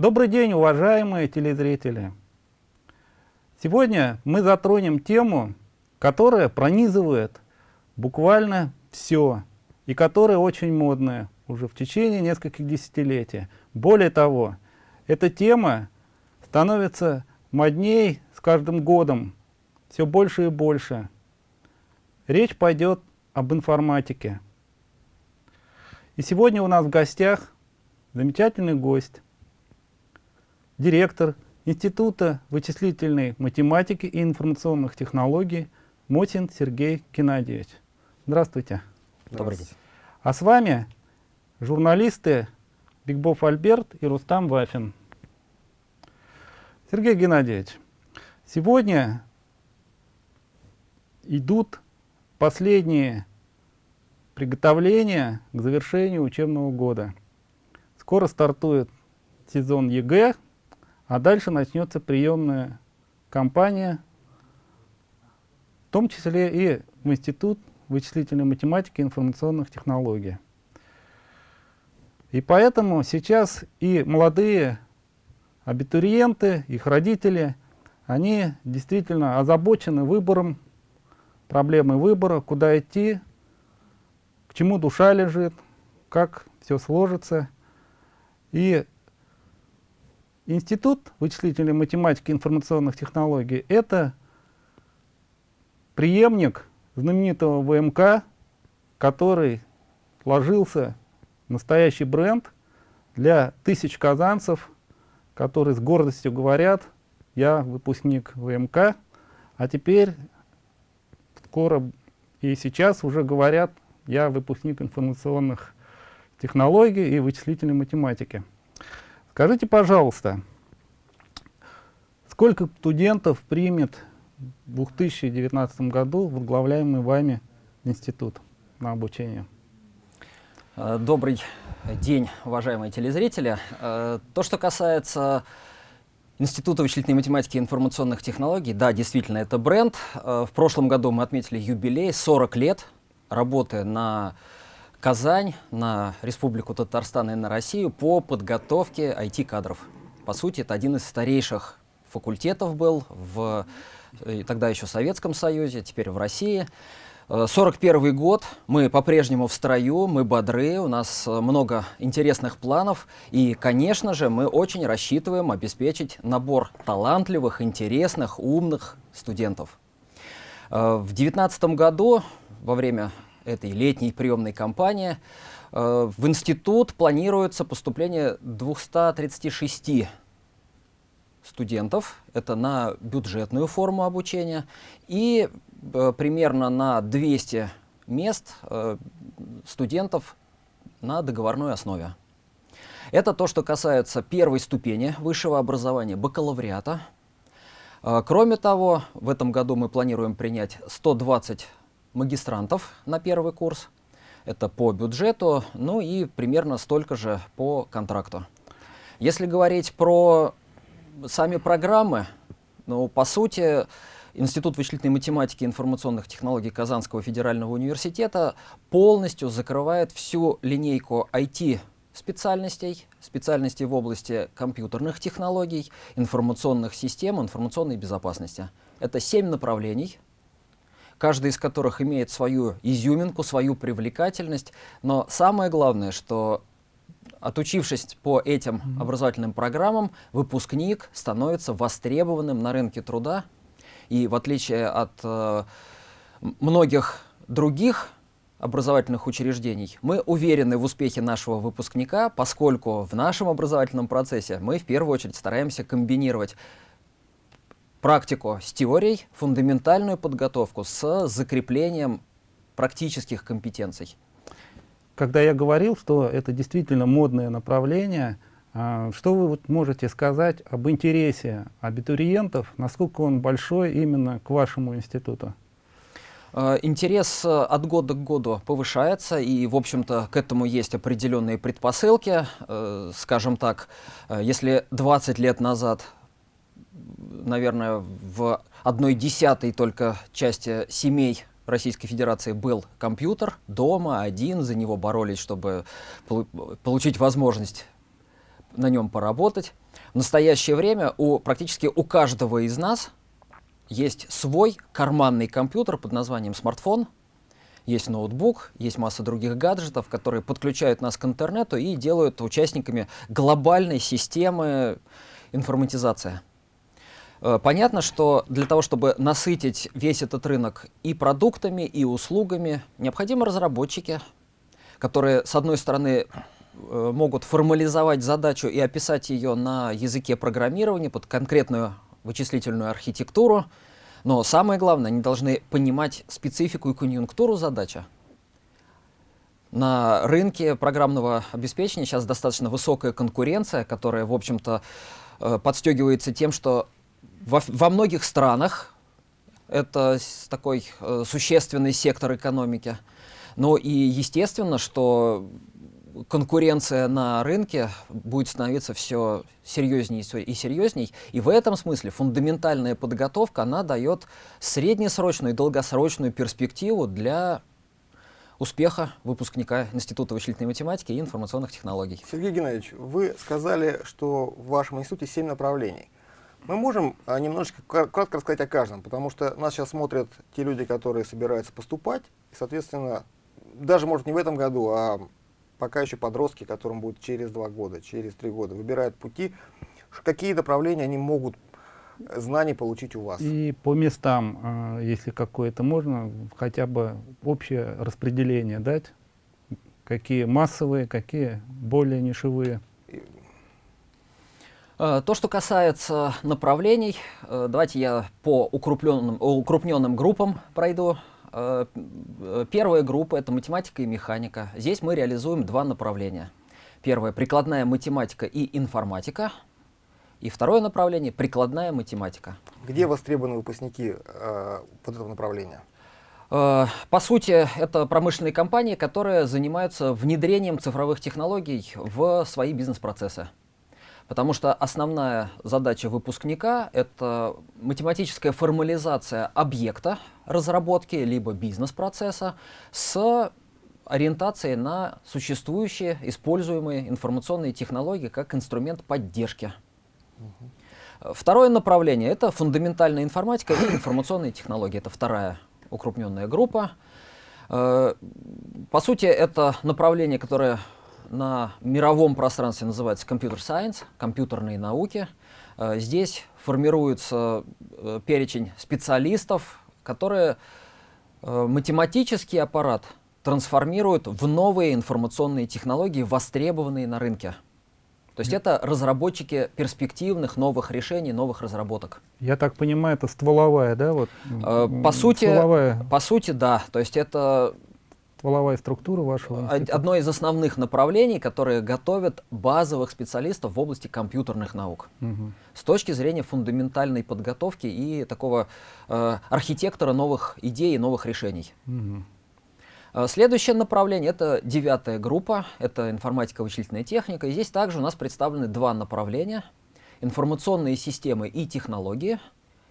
Добрый день, уважаемые телезрители! Сегодня мы затронем тему, которая пронизывает буквально все, и которая очень модная уже в течение нескольких десятилетий. Более того, эта тема становится модней с каждым годом, все больше и больше. Речь пойдет об информатике. И сегодня у нас в гостях замечательный гость, директор Института вычислительной математики и информационных технологий Мотин Сергей Геннадьевич. Здравствуйте. Добрый день. А с вами журналисты Бигбов Альберт и Рустам Вафин. Сергей Геннадьевич, сегодня идут последние приготовления к завершению учебного года. Скоро стартует сезон ЕГЭ, а дальше начнется приемная кампания, в том числе и в Институт вычислительной математики и информационных технологий. И поэтому сейчас и молодые абитуриенты, их родители, они действительно озабочены выбором, проблемой выбора, куда идти, к чему душа лежит, как все сложится. И Институт вычислительной математики и информационных технологий – это преемник знаменитого ВМК, который ложился настоящий бренд для тысяч казанцев, которые с гордостью говорят, я выпускник ВМК, а теперь скоро и сейчас уже говорят, я выпускник информационных технологий и вычислительной математики. Скажите, пожалуйста, сколько студентов примет в 2019 году возглавляемый вами институт на обучение? Э, добрый день, уважаемые телезрители. Э, то, что касается Института вычислительной математики и информационных технологий, да, действительно, это бренд. Э, в прошлом году мы отметили юбилей, 40 лет работы на Казань, на Республику Татарстан и на Россию по подготовке IT-кадров. По сути, это один из старейших факультетов был в тогда еще Советском Союзе, теперь в России. 41 э, год, мы по-прежнему в строю, мы бодры, у нас э, много интересных планов. И, конечно же, мы очень рассчитываем обеспечить набор талантливых, интересных, умных студентов. Э, в 2019 году, во время этой летней приемной кампании, в институт планируется поступление 236 студентов, это на бюджетную форму обучения, и Э, примерно на 200 мест э, студентов на договорной основе. Это то, что касается первой ступени высшего образования, бакалавриата. Э, кроме того, в этом году мы планируем принять 120 магистрантов на первый курс. Это по бюджету, ну и примерно столько же по контракту. Если говорить про сами программы, ну, по сути, Институт вычислительной математики и информационных технологий Казанского федерального университета полностью закрывает всю линейку IT специальностей, специальностей в области компьютерных технологий, информационных систем, информационной безопасности. Это семь направлений, каждый из которых имеет свою изюминку, свою привлекательность, но самое главное, что отучившись по этим mm -hmm. образовательным программам, выпускник становится востребованным на рынке труда и в отличие от э, многих других образовательных учреждений, мы уверены в успехе нашего выпускника, поскольку в нашем образовательном процессе мы в первую очередь стараемся комбинировать практику с теорией, фундаментальную подготовку с закреплением практических компетенций. Когда я говорил, что это действительно модное направление, а, что вы вот можете сказать об интересе абитуриентов, насколько он большой именно к вашему институту? А, интерес э, от года к году повышается, и, в общем-то, к этому есть определенные предпосылки. Э, скажем так, э, если 20 лет назад, наверное, в одной десятой только части семей Российской Федерации был компьютер дома, один, за него боролись, чтобы получить возможность на нем поработать. В настоящее время у, практически у каждого из нас есть свой карманный компьютер под названием смартфон, есть ноутбук, есть масса других гаджетов, которые подключают нас к интернету и делают участниками глобальной системы информатизации. Э, понятно, что для того, чтобы насытить весь этот рынок и продуктами, и услугами, необходимы разработчики, которые, с одной стороны, э, могут формализовать задачу и описать ее на языке программирования под конкретную вычислительную архитектуру, но самое главное, они должны понимать специфику и конъюнктуру задачи. На рынке программного обеспечения сейчас достаточно высокая конкуренция, которая, в общем-то, э, подстегивается тем, что во, во многих странах это такой э, существенный сектор экономики. Но и естественно, что конкуренция на рынке будет становиться все серьезнее и серьезней. И в этом смысле фундаментальная подготовка, она дает среднесрочную и долгосрочную перспективу для успеха выпускника Института вычислительной математики и информационных технологий. Сергей Геннадьевич, вы сказали, что в вашем институте семь направлений. Мы можем а, немножечко кратко рассказать о каждом, потому что нас сейчас смотрят те люди, которые собираются поступать, и, соответственно, даже, может, не в этом году, а пока еще подростки, которым будет через два года, через три года, выбирают пути, какие направления они могут знаний получить у вас. И по местам, а, если какое-то можно, хотя бы общее распределение дать, какие массовые, какие более нишевые. Э, то, что касается направлений, э, давайте я по укрупненным, укрупненным группам пройду. Э, первая группа — это математика и механика. Здесь мы реализуем два направления. Первое — прикладная математика и информатика. И второе направление — прикладная математика. Где востребованы выпускники э, вот этого направления? По сути, это промышленные компании, которые занимаются внедрением цифровых технологий в свои бизнес-процессы. Потому что основная задача выпускника — это математическая формализация объекта разработки, либо бизнес-процесса с ориентацией на существующие, используемые информационные технологии как инструмент поддержки. Угу. Второе направление — это фундаментальная информатика и информационные технологии. Это вторая укрупненная группа. Э, по сути, это направление, которое на мировом пространстве называется Computer Science, компьютерные науки. Э, здесь формируется э, перечень специалистов, которые э, математический аппарат трансформируют в новые информационные технологии, востребованные на рынке. То есть это разработчики перспективных новых решений, новых разработок. Я так понимаю, это стволовая, да? Вот, по, сути, стволовая. по сути, да. То есть это стволовая структура вашего института? Одно из основных направлений, которые готовят базовых специалистов в области компьютерных наук. Угу. С точки зрения фундаментальной подготовки и такого э, архитектора новых идей и новых решений. Угу. Следующее направление — это девятая группа, это информатика, вычислительная техника. И здесь также у нас представлены два направления — информационные системы и технологии,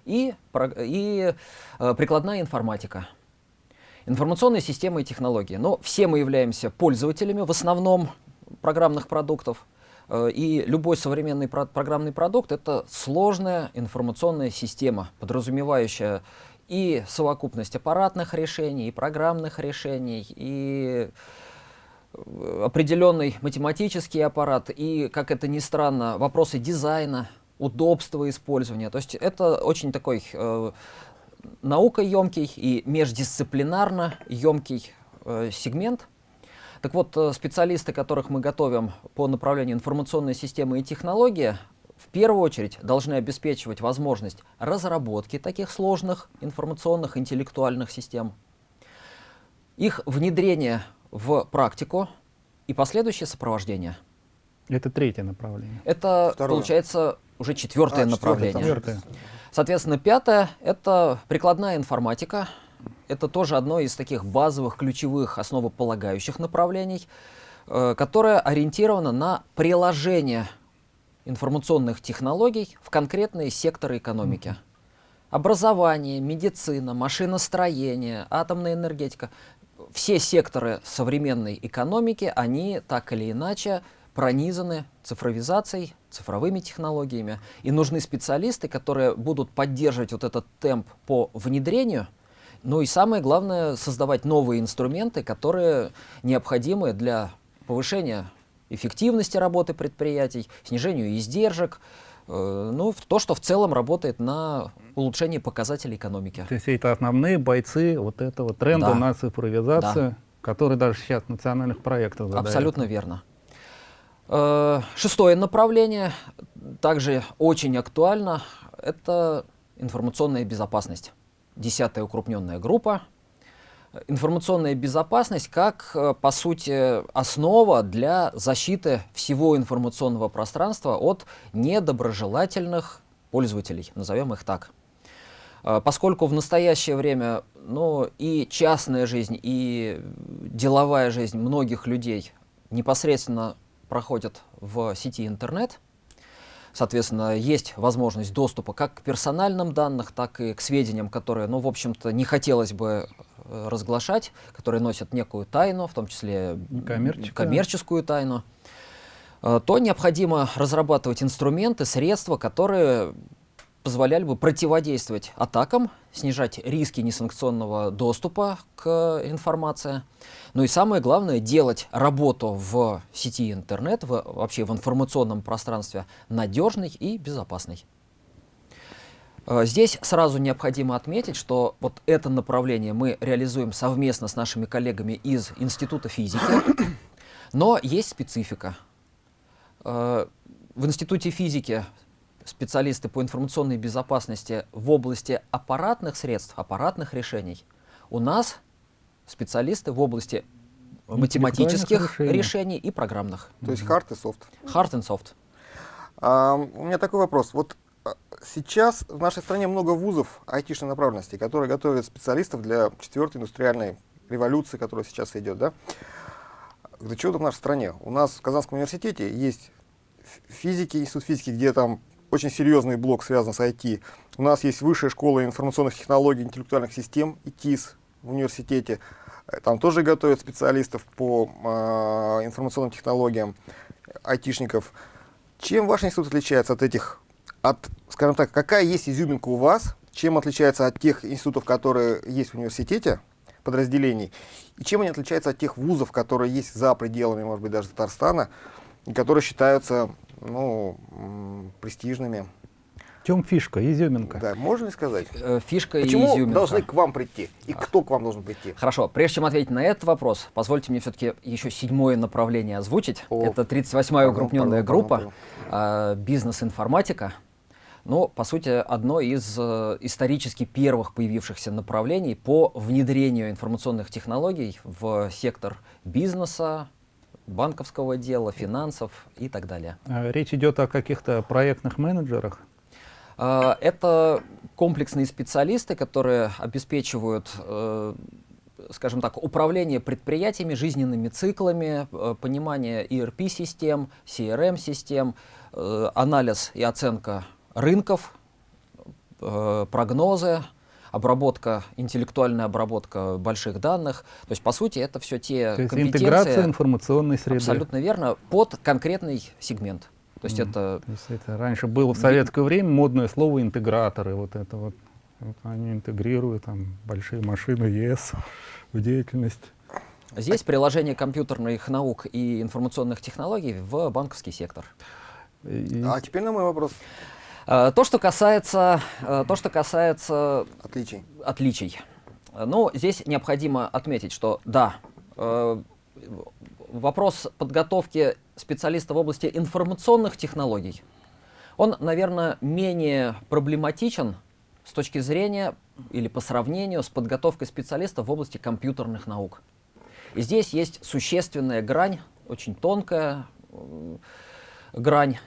и, и э, прикладная информатика. Информационные системы и технологии. Но все мы являемся пользователями в основном программных продуктов. Э, и любой современный про программный продукт — это сложная информационная система, подразумевающая и совокупность аппаратных решений, и программных решений, и э, определенный математический аппарат, и, как это ни странно, вопросы дизайна, удобства использования. То есть это очень такой э, наукоемкий и междисциплинарно емкий э, сегмент. Так вот, э, специалисты, которых мы готовим по направлению информационной системы и технологии, в первую очередь должны обеспечивать возможность разработки таких сложных информационных интеллектуальных систем, их внедрение в практику и последующее сопровождение. Это третье направление. Это, Второе. получается, уже четвертое а, направление. Четвертое. Соответственно, пятое — это прикладная информатика. Это тоже одно из таких базовых, ключевых, основополагающих направлений, э, которое ориентировано на приложение информационных технологий в конкретные секторы экономики. Образование, медицина, машиностроение, атомная энергетика. Все секторы современной экономики, они так или иначе пронизаны цифровизацией, цифровыми технологиями. И нужны специалисты, которые будут поддерживать вот этот темп по внедрению, ну и самое главное, создавать новые инструменты, которые необходимы для повышения эффективности работы предприятий, снижению издержек, э, ну, то, что в целом работает на улучшение показателей экономики. То есть это основные бойцы вот этого тренда Да. на цифровизацию, который даже сейчас в национальных проектах задает. Абсолютно верно. Э, Шестое направление, также очень актуально, это информационная безопасность. Десятая укрупненная группа. Информационная безопасность как, э, по сути, основа для защиты всего информационного пространства от недоброжелательных пользователей, назовем их так. Э, Поскольку в настоящее время ну, и частная жизнь, и деловая жизнь многих людей непосредственно проходят в сети интернет, соответственно, есть возможность доступа как к персональным данным, так и к сведениям, которые, ну, в общем-то, не хотелось бы э, разглашать, которые носят некую тайну, в том числе Коммерческую. коммерческую тайну, э, то необходимо разрабатывать инструменты, средства, которые позволяли бы противодействовать атакам, снижать риски несанкционного доступа к информации. Ну и самое главное, делать работу в сети интернет, в- вообще в информационном пространстве надежной и безопасной. Э, Здесь сразу необходимо отметить, что вот это направление мы реализуем совместно с нашими коллегами из Института физики, но есть специфика. Э, В Институте физики специалисты по информационной безопасности в области аппаратных средств, аппаратных решений. У нас специалисты в области математических решений. решений и программных. То есть хард и софт. Hard and soft. А, у меня такой вопрос. Вот а, сейчас в нашей стране много вузов айтишной направленности, которые готовят специалистов для четвертой индустриальной революции, которая сейчас идет, да? Для чего это в нашей стране? У нас в Казанском университете есть физики, институт физики, где там очень серьезный блок связан с IT. У нас есть высшая школа информационных технологий, интеллектуальных систем, ИТИС в университете. Э, Там тоже готовят специалистов по а, информационным технологиям, айтишников. Чем ваш институт отличается от этих, от, скажем так, какая есть изюминка у вас, чем отличается от тех институтов, которые есть в университете, подразделений, и чем они отличаются от тех вузов, которые есть за пределами, может быть, даже Татарстана, и которые считаются, ну, престижными. В чем фишка, изюминка? Да, можно ли сказать? Э, Фишка Почему и изюминка. должны к вам прийти? И кто к вам должен прийти? Хорошо, прежде чем ответить на этот вопрос, позвольте мне все-таки еще седьмое направление озвучить. О, Это 38-я пардон, укрупненная пардон, группа, а, бизнес-информатика. Ну, по сути, одно из э, исторически первых появившихся направлений по внедрению информационных технологий в сектор бизнеса, банковского дела, финансов и так далее. А, Речь идет о каких-то проектных менеджерах. А, Это комплексные специалисты, которые обеспечивают, э, скажем так, управление предприятиями, жизненными циклами, э, понимание ERP-систем, CRM-систем, э, анализ и оценка рынков, прогнозы, обработка, интеллектуальная обработка больших данных. То есть, по сути, это все те То есть компетенции, интеграция информационной среды. абсолютно верно, под конкретный сегмент. То есть Мгм. это То есть это раньше было в советское время модное слово интеграторы. Вот это вот. Вот они интегрируют там большие машины ЕС в деятельность. Здесь приложение компьютерных наук и информационных технологий в банковский сектор. И- А теперь на мой вопрос. Э, То, что касается, э, то, что касается Отличий. отличий. Ну, здесь необходимо отметить, что да, э, вопрос подготовки специалиста в области информационных технологий, он, наверное, менее проблематичен с точки зрения или по сравнению с подготовкой специалиста в области компьютерных наук. И здесь есть существенная грань, очень тонкая грань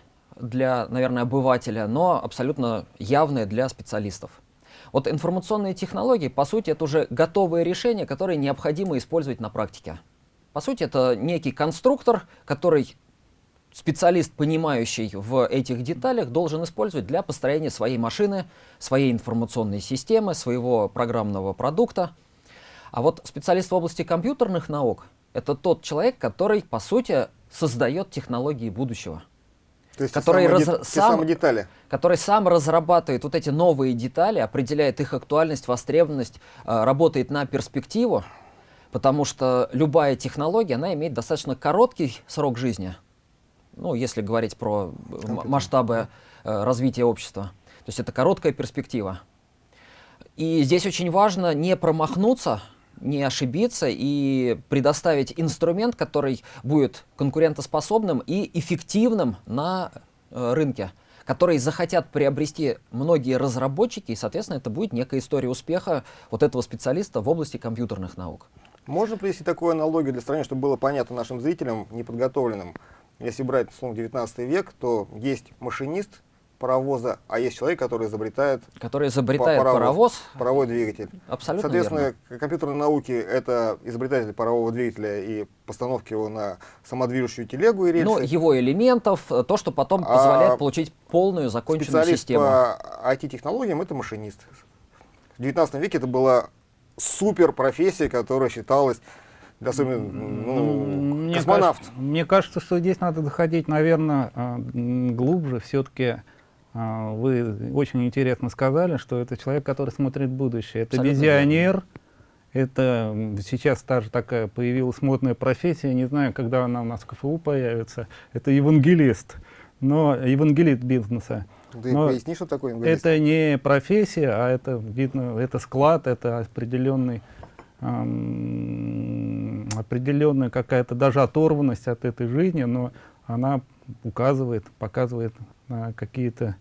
для, наверное, обывателя, но абсолютно явная для специалистов. Вот информационные технологии, по сути, это уже готовые решения, которые необходимо использовать на практике. По сути, это некий конструктор, который специалист, понимающий в этих деталях, должен использовать для построения своей машины, своей информационной системы, своего программного продукта. А вот специалист в области компьютерных наук — это тот человек, который, по сути, создает технологии будущего. То есть который те самые, раз- те сам- самые детали. который сам разрабатывает вот эти новые детали, определяет их актуальность, востребованность, э, работает на перспективу, потому что любая технология, она имеет достаточно короткий срок жизни, ну, если говорить про э, масштабы э, развития общества. То есть это короткая перспектива. И здесь очень важно не промахнуться, не ошибиться и предоставить инструмент, который будет конкурентоспособным и эффективным на э, рынке, который захотят приобрести многие разработчики, и, соответственно, это будет некая история успеха вот этого специалиста в области компьютерных наук. Можно привести такую аналогию для сравнения, чтобы было понятно нашим зрителям, неподготовленным. Если брать, условно, 19 век, то есть машинист паровоза, а есть человек, который изобретает Который изобретает паровоз. паровоз, паровой двигатель. абсолютно Соответственно, верно. компьютерные науки — это изобретатель парового двигателя и постановки его на самодвижущую телегу и рельсы. Ну, его элементов, э, то, что потом А позволяет получить полную законченную Специалист систему. по IT-технологиям — это машинист. В 19 веке это была супер профессия, которая считалась, особенно ну, мне, космонавт. кажется, мне кажется, что здесь надо заходить, наверное, глубже. Все-таки вы очень интересно сказали, что это человек, который смотрит будущее. Это Абсолютно визионер. Это сейчас даже такая появилась модная профессия, не знаю, когда она у нас в КФУ появится. Это евангелист, но евангелист бизнеса. Ты Но поясни, что такое евангелист? Это не профессия, а это видно, это склад, это определенный, ам, определенная какая-то даже оторванность от этой жизни, но она указывает, показывает на какие-то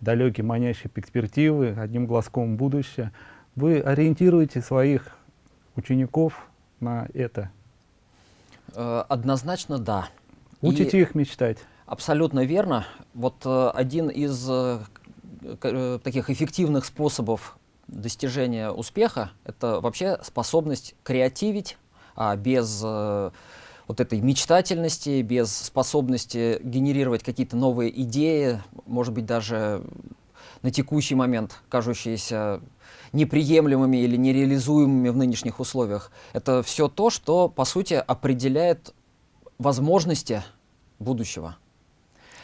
далекие манящие перспективы, одним глазком будущее. Вы ориентируете своих учеников на это, Э, Однозначно да. И- учите их мечтать. Абсолютно верно. Вот э, один из э, таких эффективных способов достижения успеха — это вообще способность креативить, а без вот этой мечтательности, без способности генерировать какие-то новые идеи, может быть, даже на текущий момент кажущиеся неприемлемыми или нереализуемыми в нынешних условиях. Это все то, что, по сути, определяет возможности будущего.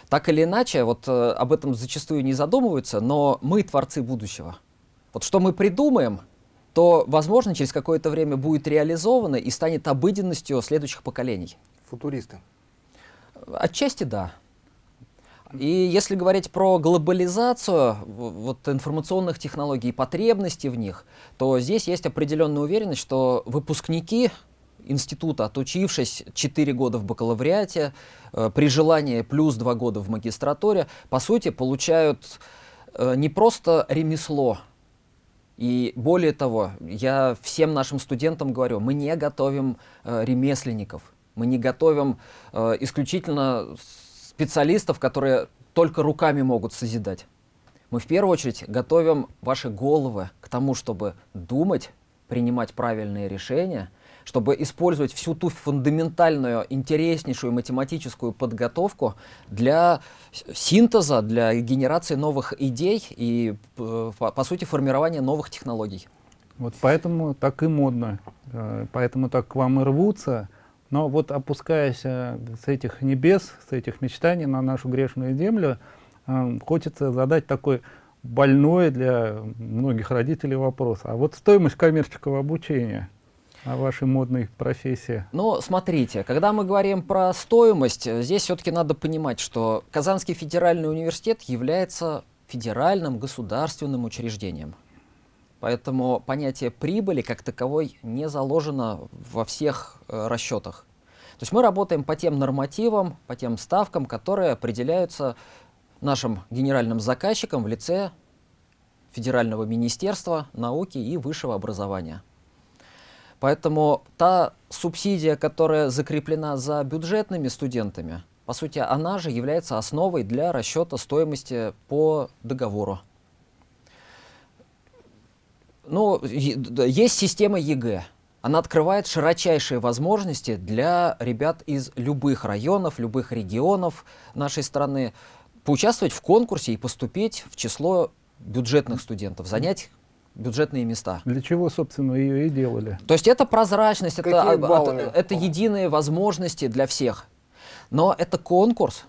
Так или иначе, вот э, об этом зачастую не задумываются, но мы творцы будущего. Вот что мы придумаем, то, возможно, через какое-то время будет реализовано и станет обыденностью следующих поколений. Футуристы. Отчасти да. И если говорить про глобализацию вот, информационных технологий и потребности в них, то здесь есть определенная уверенность, что выпускники института, отучившись 4 года в бакалавриате, э, при желании плюс 2 года в магистратуре, по сути, получают э, не просто ремесло, и более того, я всем нашим студентам говорю, мы не готовим э, ремесленников, мы не готовим э, исключительно специалистов, которые только руками могут созидать. Мы в первую очередь готовим ваши головы к тому, чтобы думать, принимать правильные решения, чтобы использовать всю ту фундаментальную, интереснейшую математическую подготовку для синтеза, для генерации новых идей и, э, по, сути, формирования новых технологий. Вот поэтому так и модно, э, поэтому так к вам и рвутся. Но вот опускаясь э, с этих небес, с этих мечтаний на нашу грешную землю, хочется задать такой больной для многих родителей вопрос. А вот стоимость коммерческого обучения о вашей модной профессии? Ну, смотрите, когда мы говорим про стоимость, здесь все-таки надо понимать, что Казанский федеральный университет является федеральным государственным учреждением. Поэтому понятие прибыли как таковой не заложено во всех э, расчетах. То есть мы работаем по тем нормативам, по тем ставкам, которые определяются нашим генеральным заказчиком в лице Федерального министерства науки и высшего образования. Поэтому та субсидия, которая закреплена за бюджетными студентами, по сути, она же является основой для расчета стоимости по договору. Ну, есть система ЕГЭ. Она открывает широчайшие возможности для ребят из любых районов, любых регионов нашей страны поучаствовать в конкурсе и поступить в число бюджетных студентов, занять бюджетные места. Для чего, собственно, ее и делали? То есть это прозрачность, это, это, это единые возможности для всех. Но это конкурс,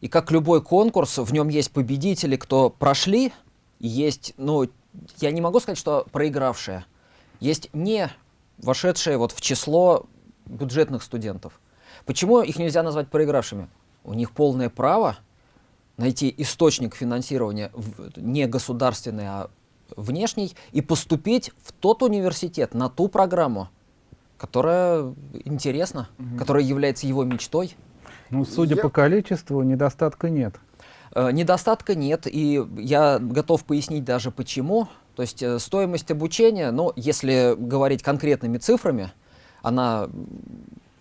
и как любой конкурс, в нем есть победители, кто прошли, есть, ну, я не могу сказать, что проигравшие, есть не вошедшие вот в число бюджетных студентов. Почему их нельзя назвать проигравшими? У них полное право найти источник финансирования в, не государственный, а внешний, и поступить в тот университет, на ту программу, которая интересна, угу. которая является его мечтой. Ну, судя я... по количеству, недостатка нет. Э, недостатка нет, и я готов пояснить даже почему. То есть э, стоимость обучения, ну, если говорить конкретными цифрами, она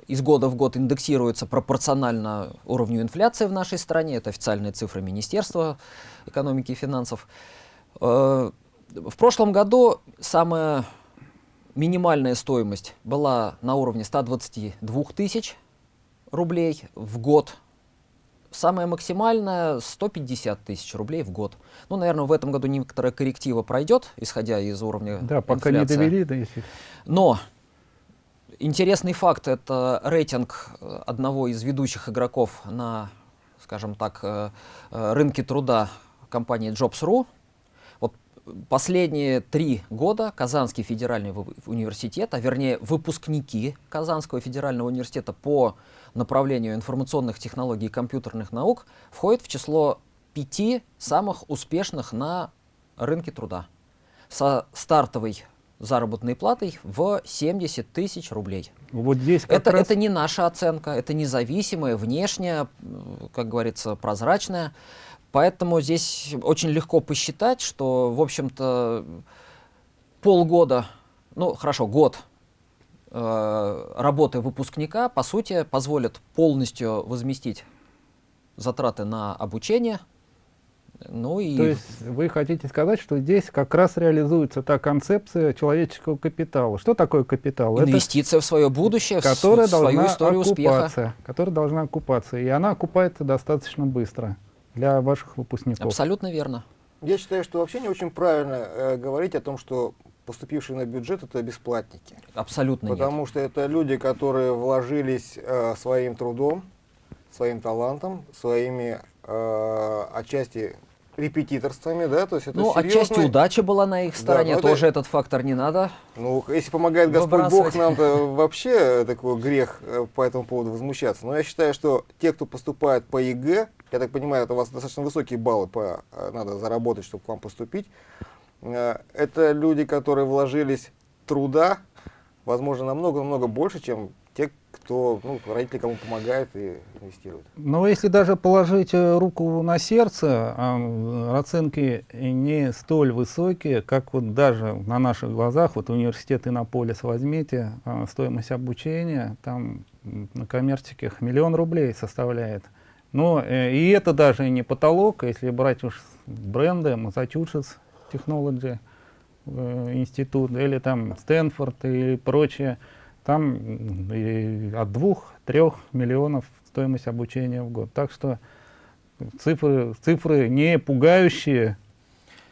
из года в год индексируется пропорционально уровню инфляции в нашей стране. Это официальные цифры Министерства экономики и финансов. В прошлом году самая минимальная стоимость была на уровне 122 тысяч рублей в год. Самая максимальная 150 тысяч рублей в год. Ну, наверное, в этом году некоторая корректива пройдет, исходя из уровня Да, пока инфляции. не довели, да, если... Но интересный факт — это рейтинг э, одного из ведущих игроков на, скажем так, э, э, рынке труда компании Jobs.ru — Последние три года Казанский федеральный университет, а вернее выпускники Казанского федерального университета по направлению информационных технологий и компьютерных наук входят в число пяти самых успешных на рынке труда со стартовой заработной платой в 70 тысяч рублей. Вот здесь это, раз... это не наша оценка, это независимая, внешняя, как говорится, прозрачная. Поэтому здесь очень легко посчитать, что, в общем-то, полгода, ну хорошо, год э, работы выпускника, по сути, позволит полностью возместить затраты на обучение. Ну и... То есть вы хотите сказать, что здесь как раз реализуется та концепция человеческого капитала. Что такое капитал? Инвестиция Это, в свое будущее, которая в свою историю окупаться, успеха. Которая должна окупаться. И она окупается достаточно быстро для ваших выпускников. Абсолютно верно. Я считаю, что вообще не очень правильно э, говорить о том, что поступившие на бюджет это бесплатники. Абсолютно Потому нет. что это люди, которые вложились э, своим трудом, своим талантом, своими э, отчасти репетиторствами, да, то есть это Ну, серьезные... отчасти удача была на их стороне, да, тоже это... этот фактор не надо Ну, если помогает Господь Бог, нам-то вообще такой грех э, по этому поводу возмущаться. Но я считаю, что те, кто поступает по ЕГЭ, я так понимаю, это у вас достаточно высокие баллы по, э, надо заработать, чтобы к вам поступить, э, это люди, которые вложились труда, возможно, намного-намного больше, чем кто, ну, родители кому помогают и инвестируют. Но если даже положить э, руку на сердце, а, оценки не столь высокие, как вот даже на наших глазах, вот университет Иннополис возьмите, а, стоимость обучения там на коммерческих миллион рублей составляет. Но э, и это даже не потолок, если брать уж бренды, Massachusetts Technology э, институт или там Стэнфорд и прочее, там от двух-трех миллионов стоимость обучения в год. Так что цифры, цифры не пугающие,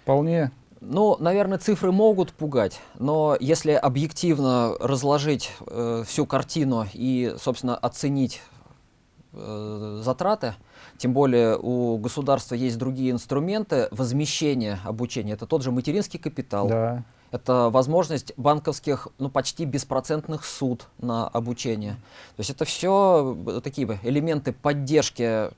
вполне. Ну, наверное, цифры могут пугать, но если объективно разложить э, всю картину и, собственно, оценить э, затраты, тем более у государства есть другие инструменты возмещения обучения. Это тот же материнский капитал. Да. Это возможность банковских, ну, почти беспроцентных суд на обучение. То есть это все такие элементы поддержки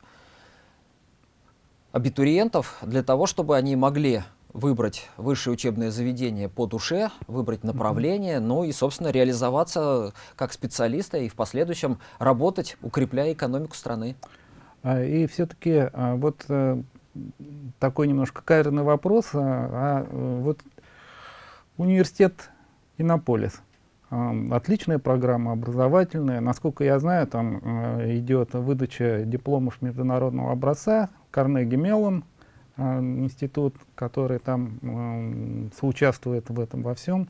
абитуриентов для того, чтобы они могли выбрать высшее учебное заведение по душе, выбрать направление, mm -hmm. ну и, собственно, реализоваться как специалиста и в последующем работать, укрепляя экономику страны. А, и все-таки а, вот э, такой немножко каверный вопрос. А, а вот университет Иннополис. Отличная программа, образовательная. Насколько я знаю, там идет выдача дипломов международного образца. Карнеги Меллон, институт, который там соучаствует в этом во всем.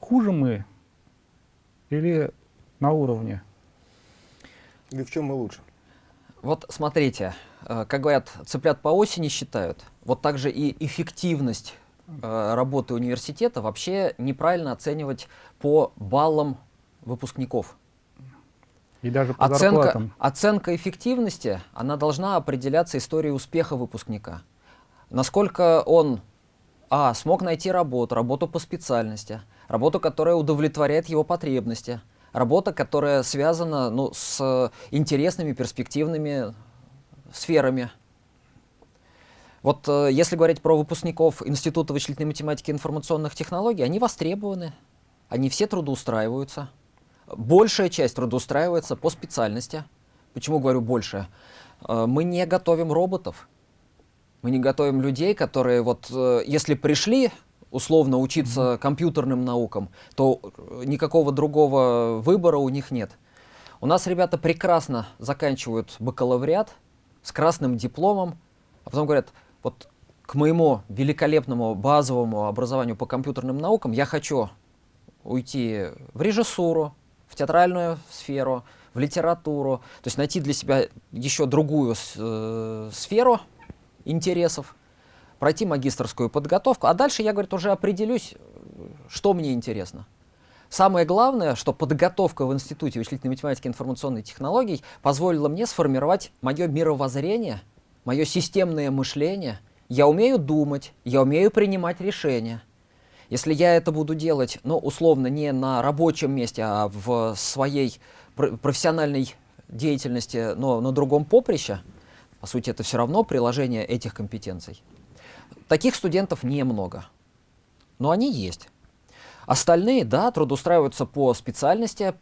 Хуже мы или на уровне? Или в чем мы лучше? Вот смотрите, э, как говорят, цыплят по осени считают, вот также и эффективность э, работы университета вообще неправильно оценивать по баллам выпускников. И даже по Оценка, зарплатам. оценка эффективности, она должна определяться историей успеха выпускника. Насколько он, а, смог найти работу, работу по специальности, работу, которая удовлетворяет его потребности, работа, которая связана ну, с интересными, перспективными сферами. Вот э, если говорить про выпускников Института вычислительной математики и информационных технологий, они востребованы, они все трудоустраиваются. Большая часть трудоустраивается по специальности. Почему говорю большая? Э, мы не готовим роботов, мы не готовим людей, которые вот, э, если пришли условно учиться компьютерным наукам, то никакого другого выбора у них нет. У нас ребята прекрасно заканчивают бакалавриат с красным дипломом, а потом говорят, вот к моему великолепному базовому образованию по компьютерным наукам я хочу уйти в режиссуру, в театральную сферу, в литературу, то есть найти для себя еще другую э, сферу интересов, пройти магистрскую подготовку, а дальше я, говорит, уже определюсь, что мне интересно. Самое главное, что подготовка в Институте вычислительной математики и информационной технологий позволила мне сформировать мое мировоззрение, мое системное мышление. Я умею думать, я умею принимать решения. Если я это буду делать, ну, условно, не на рабочем месте, а в своей профессиональной деятельности, но на другом поприще, по сути, это все равно приложение этих компетенций. Таких студентов немного, но они есть. Остальные, да, трудоустраиваются по специальности,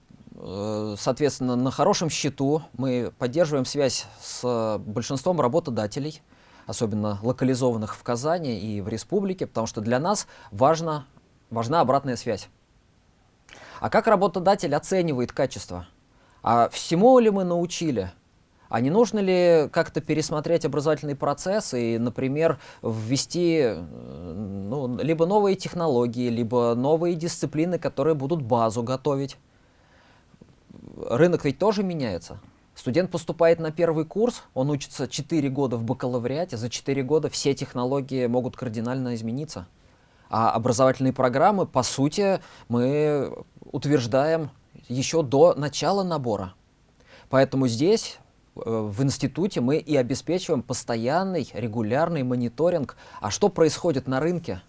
соответственно, на хорошем счету. Мы поддерживаем связь с большинством работодателей, особенно локализованных в Казани и в республике, потому что для нас важно, важна обратная связь. А как работодатель оценивает качество? А всему ли мы научили? А не нужно ли как-то пересмотреть образовательный процесс и, например, ввести э, ну, либо новые технологии, либо новые дисциплины, которые будут базу готовить? Рынок ведь тоже меняется. Студент поступает на первый курс, он учится 4 года в бакалавриате, за 4 года все технологии могут кардинально измениться. А образовательные программы, по сути, мы утверждаем еще до начала набора. Поэтому здесь Э, в институте мы и обеспечиваем постоянный, регулярный мониторинг, а что происходит на рынке,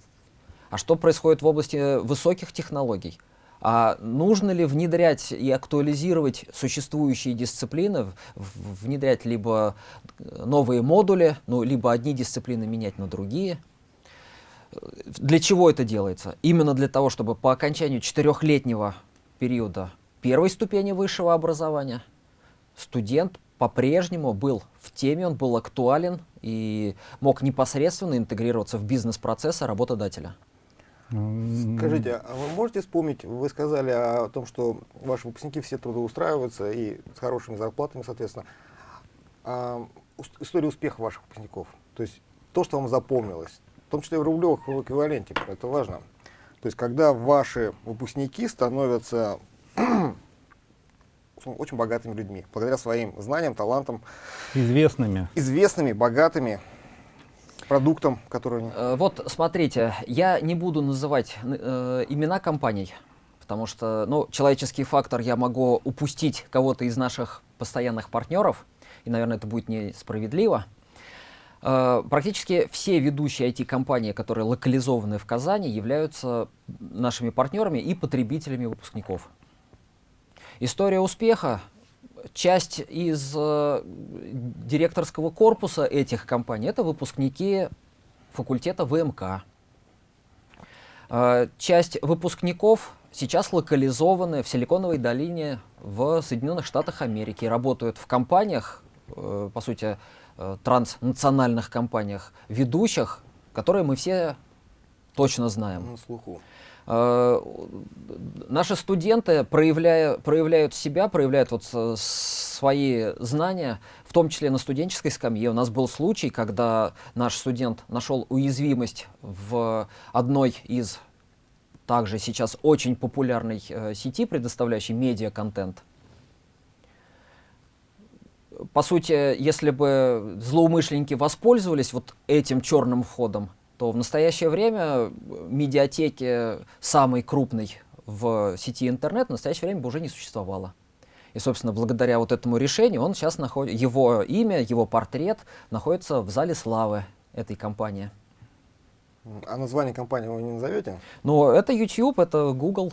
а что происходит в области высоких технологий, а нужно ли внедрять и актуализировать существующие дисциплины, внедрять либо новые модули, ну, либо одни дисциплины менять на другие. Для чего это делается? Именно для того, чтобы по окончанию четырехлетнего периода первой ступени высшего образования студент по-прежнему был в теме, он был актуален и мог непосредственно интегрироваться в бизнес-процессы работодателя. Скажите, а вы можете вспомнить, вы сказали о том, что ваши выпускники все трудоустраиваются и с хорошими зарплатами, соответственно. А, история успеха ваших выпускников, то есть то, что вам запомнилось, в том числе в рублевых эквиваленте, это важно. То есть когда ваши выпускники становятся очень богатыми людьми, благодаря своим знаниям, талантам. Известными. Известными, богатыми продуктом, который они... Э, вот, смотрите, я не буду называть э, имена компаний, потому что, ну, человеческий фактор я могу упустить кого-то из наших постоянных партнеров, и, наверное, это будет несправедливо. Э, практически все ведущие IT-компании, которые локализованы в Казани, являются нашими партнерами и потребителями выпускников. История успеха часть из э, директорского корпуса этих компаний это выпускники факультета ВМК. Э, часть выпускников сейчас локализованы в Силиконовой долине в Соединенных Штатах Америки, работают в компаниях, э, по сути, э, транснациональных компаниях, ведущих, которые мы все точно знаем. На слуху. Э, наши студенты, проявляя, проявляют себя, проявляют вот свои знания, в том числе на студенческой скамье. У нас был случай, когда наш студент нашел уязвимость в одной из также сейчас очень популярной э, сети, предоставляющей медиа-контент. По сути, если бы злоумышленники воспользовались вот этим черным входом, то в настоящее время медиатеки самой крупной в сети интернет в настоящее время бы уже не существовало. И, собственно, благодаря вот этому решению он сейчас находит, его имя, его портрет находится в зале славы этой компании. А название компании вы не назовете? Ну, это YouTube, это Google.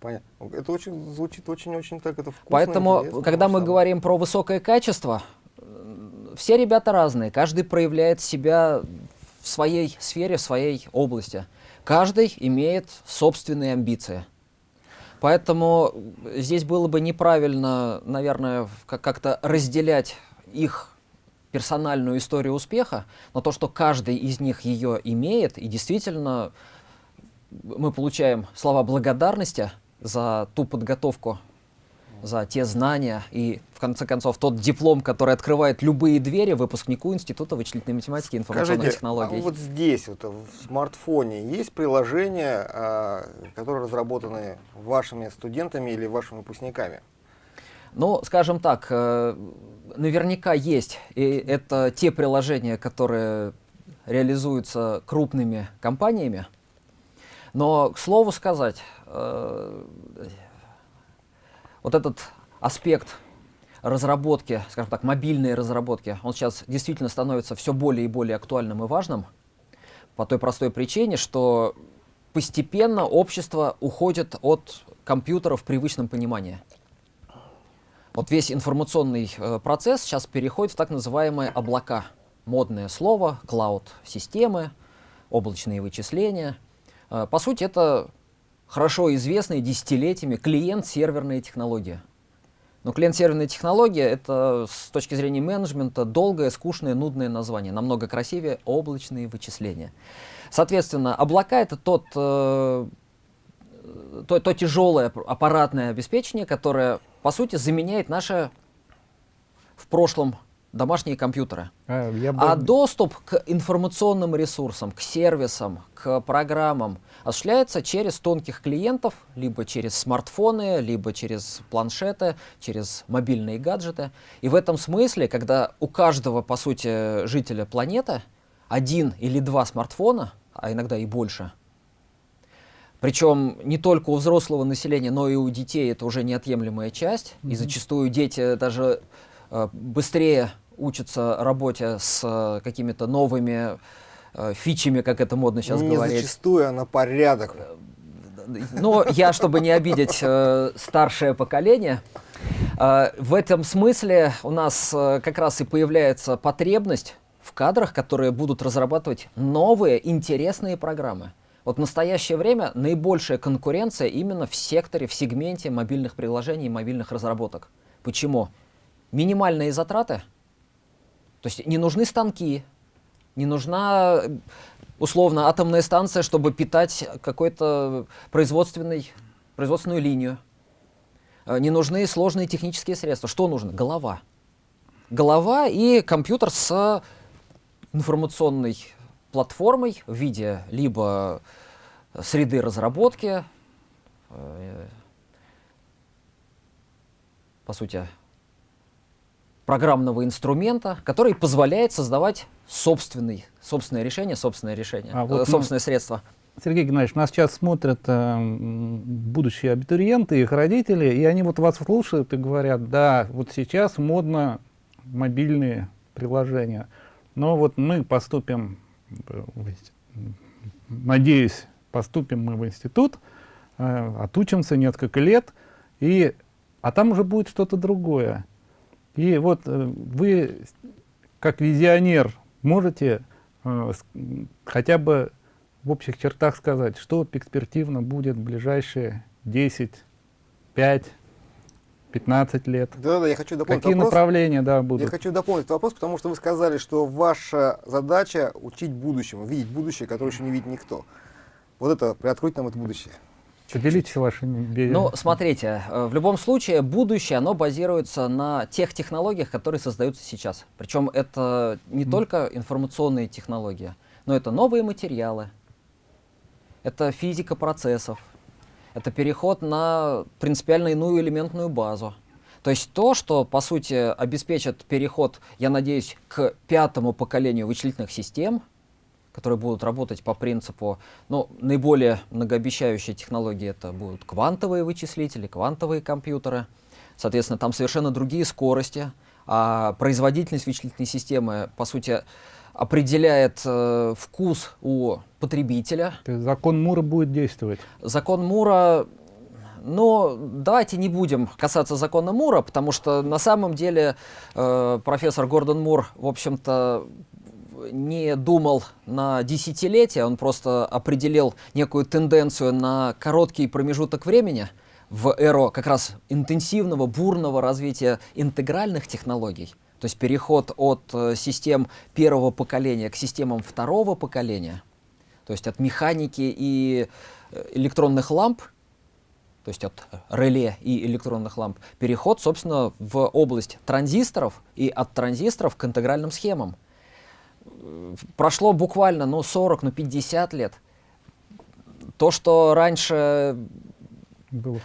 Понятно. Это очень звучит очень-очень так это вкусно. Поэтому, когда мы говорим про высокое качество, все ребята разные, каждый проявляет себя в своей сфере, в своей области. Каждый имеет собственные амбиции. Поэтому здесь было бы неправильно, наверное, как-то разделять их персональную историю успеха, но то, что каждый из них ее имеет, и действительно мы получаем слова благодарности за ту подготовку за те знания и, в конце концов, тот диплом, который открывает любые двери выпускнику Института вычислительной математики и информационных Скажите, технологий. А вот здесь, вот, в смартфоне, есть приложения, а, которые разработаны вашими студентами или вашими выпускниками? Ну, скажем так, э, наверняка есть. И это те приложения, которые реализуются крупными компаниями. Но, к слову сказать, э, вот этот аспект разработки, скажем так, мобильной разработки, он сейчас действительно становится все более и более актуальным и важным по той простой причине, что постепенно общество уходит от компьютера в привычном понимании. Вот весь информационный э, процесс сейчас переходит в так называемые облака. Модное слово, клауд-системы, облачные вычисления. Э, по сути, это хорошо известные десятилетиями клиент-серверные технологии. Но клиент-серверная технология — это с точки зрения менеджмента долгое, скучное, нудное название. Намного красивее облачные вычисления. Соответственно, облака — это тот, э, то, то тяжелое аппаратное обеспечение, которое, по сути, заменяет наше в прошлом домашние компьютеры. А, бы... а доступ к информационным ресурсам, к сервисам, к программам осуществляется через тонких клиентов, либо через смартфоны, либо через планшеты, через мобильные гаджеты. И в этом смысле, когда у каждого, по сути, жителя планеты один или два смартфона, а иногда и больше, причем не только у взрослого населения, но и у детей это уже неотъемлемая часть. Mm-hmm. И зачастую дети даже э, быстрее учатся работе с э, какими-то новыми э, фичами, как это модно сейчас не говорить. Не зачастую, а на порядок. Но я, чтобы не обидеть э, старшее поколение, э, в этом смысле у нас э, как раз и появляется потребность в кадрах, которые будут разрабатывать новые интересные программы. Вот в настоящее время наибольшая конкуренция именно в секторе, в сегменте мобильных приложений и мобильных разработок. Почему? Минимальные затраты – то есть не нужны станки, не нужна условно атомная станция, чтобы питать производственный, производственную линию. Э, не нужны сложные технические средства. Что нужно? Голова. Голова и компьютер с информационной платформой в виде либо среды разработки, э, по сути, программного инструмента, который позволяет создавать собственный, собственное решение, собственное решение, а вот э, собственное мы, средство. Сергей Геннадьевич, нас сейчас смотрят э, будущие абитуриенты, их родители, и они вот вас слушают и говорят, да, вот сейчас модно мобильные приложения, но вот мы поступим, надеюсь, поступим мы в институт, э, отучимся несколько лет, и, а там уже будет что-то другое. И вот э, вы, как визионер, можете э, хотя бы в общих чертах сказать, что перспективно будет в ближайшие 10, 5, 15 лет. Да, да, я хочу дополнить Какие вопрос. направления да, будут? Я хочу дополнить вопрос, потому что вы сказали, что ваша задача учить будущему, видеть будущее, которое еще не видит никто. Вот это, приоткройте нам это будущее. Поделитесь вашими. Ну, смотрите, э, в любом случае будущее, оно базируется на тех технологиях, которые создаются сейчас. Причем это не mm. только информационные технологии, но это новые материалы, это физика процессов, это переход на принципиально иную элементную базу. То есть то, что, по сути, обеспечит переход, я надеюсь, к пятому поколению вычислительных систем, которые будут работать по принципу, ну, наиболее многообещающие технологии это будут квантовые вычислители, квантовые компьютеры. Соответственно, там совершенно другие скорости, а производительность вычислительной системы, по сути, определяет э, вкус у потребителя. То есть закон Мура будет действовать? Закон Мура но давайте не будем касаться закона Мура, потому что на самом деле э, профессор Гордон Мур, в общем-то, не думал на десятилетия, он просто определил некую тенденцию на короткий промежуток времени в эру как раз интенсивного, бурного развития интегральных технологий. То есть переход от э, систем первого поколения к системам второго поколения, то есть от механики и э, электронных ламп то есть от реле и электронных ламп, переход, собственно, в область транзисторов и от транзисторов к интегральным схемам. Прошло буквально ну, 40, ну, 50 лет. То, что раньше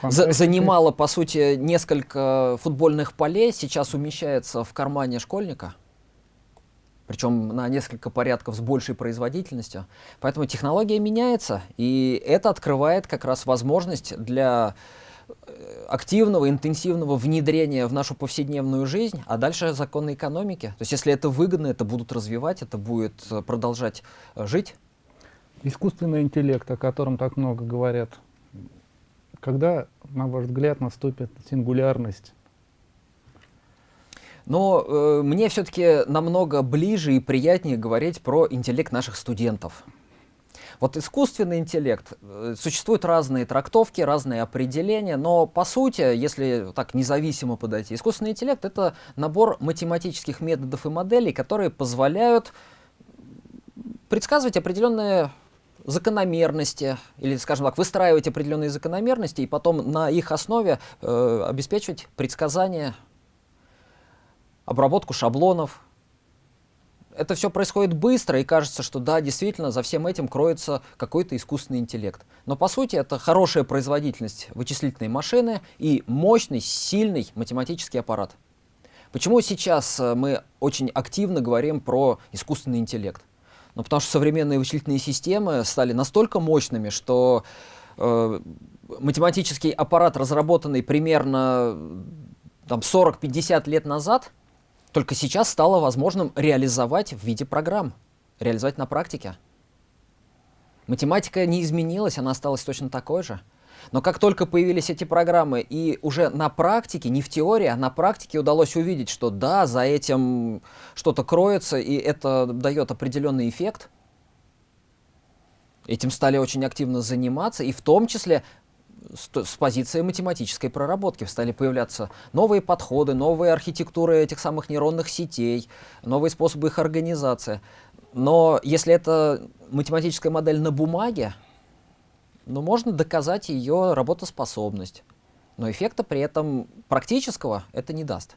за занимало, по сути, несколько футбольных полей, сейчас умещается в кармане школьника причем на несколько порядков с большей производительностью. Поэтому технология меняется, и это открывает как раз возможность для активного, интенсивного внедрения в нашу повседневную жизнь, а дальше законы экономики. То есть если это выгодно, это будут развивать, это будет э, продолжать э, жить. Искусственный интеллект, о котором так много говорят, когда, на ваш взгляд, наступит сингулярность но э, мне все-таки намного ближе и приятнее говорить про интеллект наших студентов. Вот искусственный интеллект, э, существуют разные трактовки, разные определения, но по сути, если так независимо подойти, искусственный интеллект — это набор математических методов и моделей, которые позволяют предсказывать определенные закономерности, или, скажем так, выстраивать определенные закономерности и потом на их основе э, обеспечивать предсказания обработку шаблонов. Это все происходит быстро, и кажется, что да, действительно, за всем этим кроется какой-то искусственный интеллект. Но по сути это хорошая производительность вычислительной машины и мощный, сильный математический аппарат. Почему сейчас э, мы очень активно говорим про искусственный интеллект? Ну, потому что современные вычислительные системы стали настолько мощными, что э, математический аппарат, разработанный примерно 40-50 лет назад, только сейчас стало возможным реализовать в виде программ, реализовать на практике. Математика не изменилась, она осталась точно такой же. Но как только появились эти программы, и уже на практике, не в теории, а на практике удалось увидеть, что да, за этим что-то кроется, и это дает определенный эффект, этим стали очень активно заниматься, и в том числе с, позиции математической проработки стали появляться новые подходы, новые архитектуры этих самых нейронных сетей, новые способы их организации. Но если это математическая модель на бумаге, ну, можно доказать ее работоспособность. Но эффекта при этом практического это не даст.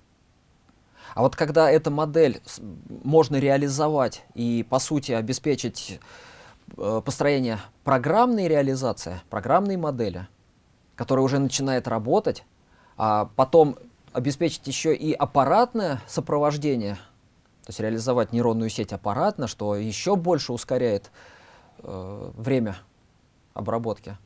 А вот когда эта модель можно реализовать и, по сути, обеспечить э, построение программной реализации, программной модели, которая уже начинает работать, а потом обеспечить еще и аппаратное сопровождение, то есть реализовать нейронную сеть аппаратно, что еще больше ускоряет э, время обработки.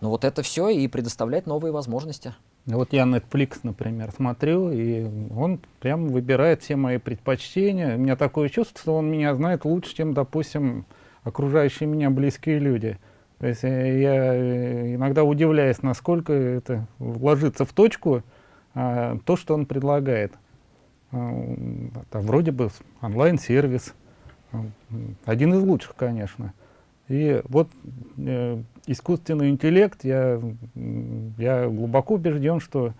Но вот это все и предоставляет новые возможности. Вот я Netflix, например, смотрю, и он прям выбирает все мои предпочтения. У меня такое чувство, что он меня знает лучше, чем, допустим, окружающие меня близкие люди. То есть э, я э, иногда удивляюсь, насколько это ложится в точку а, то, что он предлагает. А, там вроде бы онлайн-сервис, а, один из лучших, конечно. И вот э, искусственный интеллект, я, я глубоко убежден, что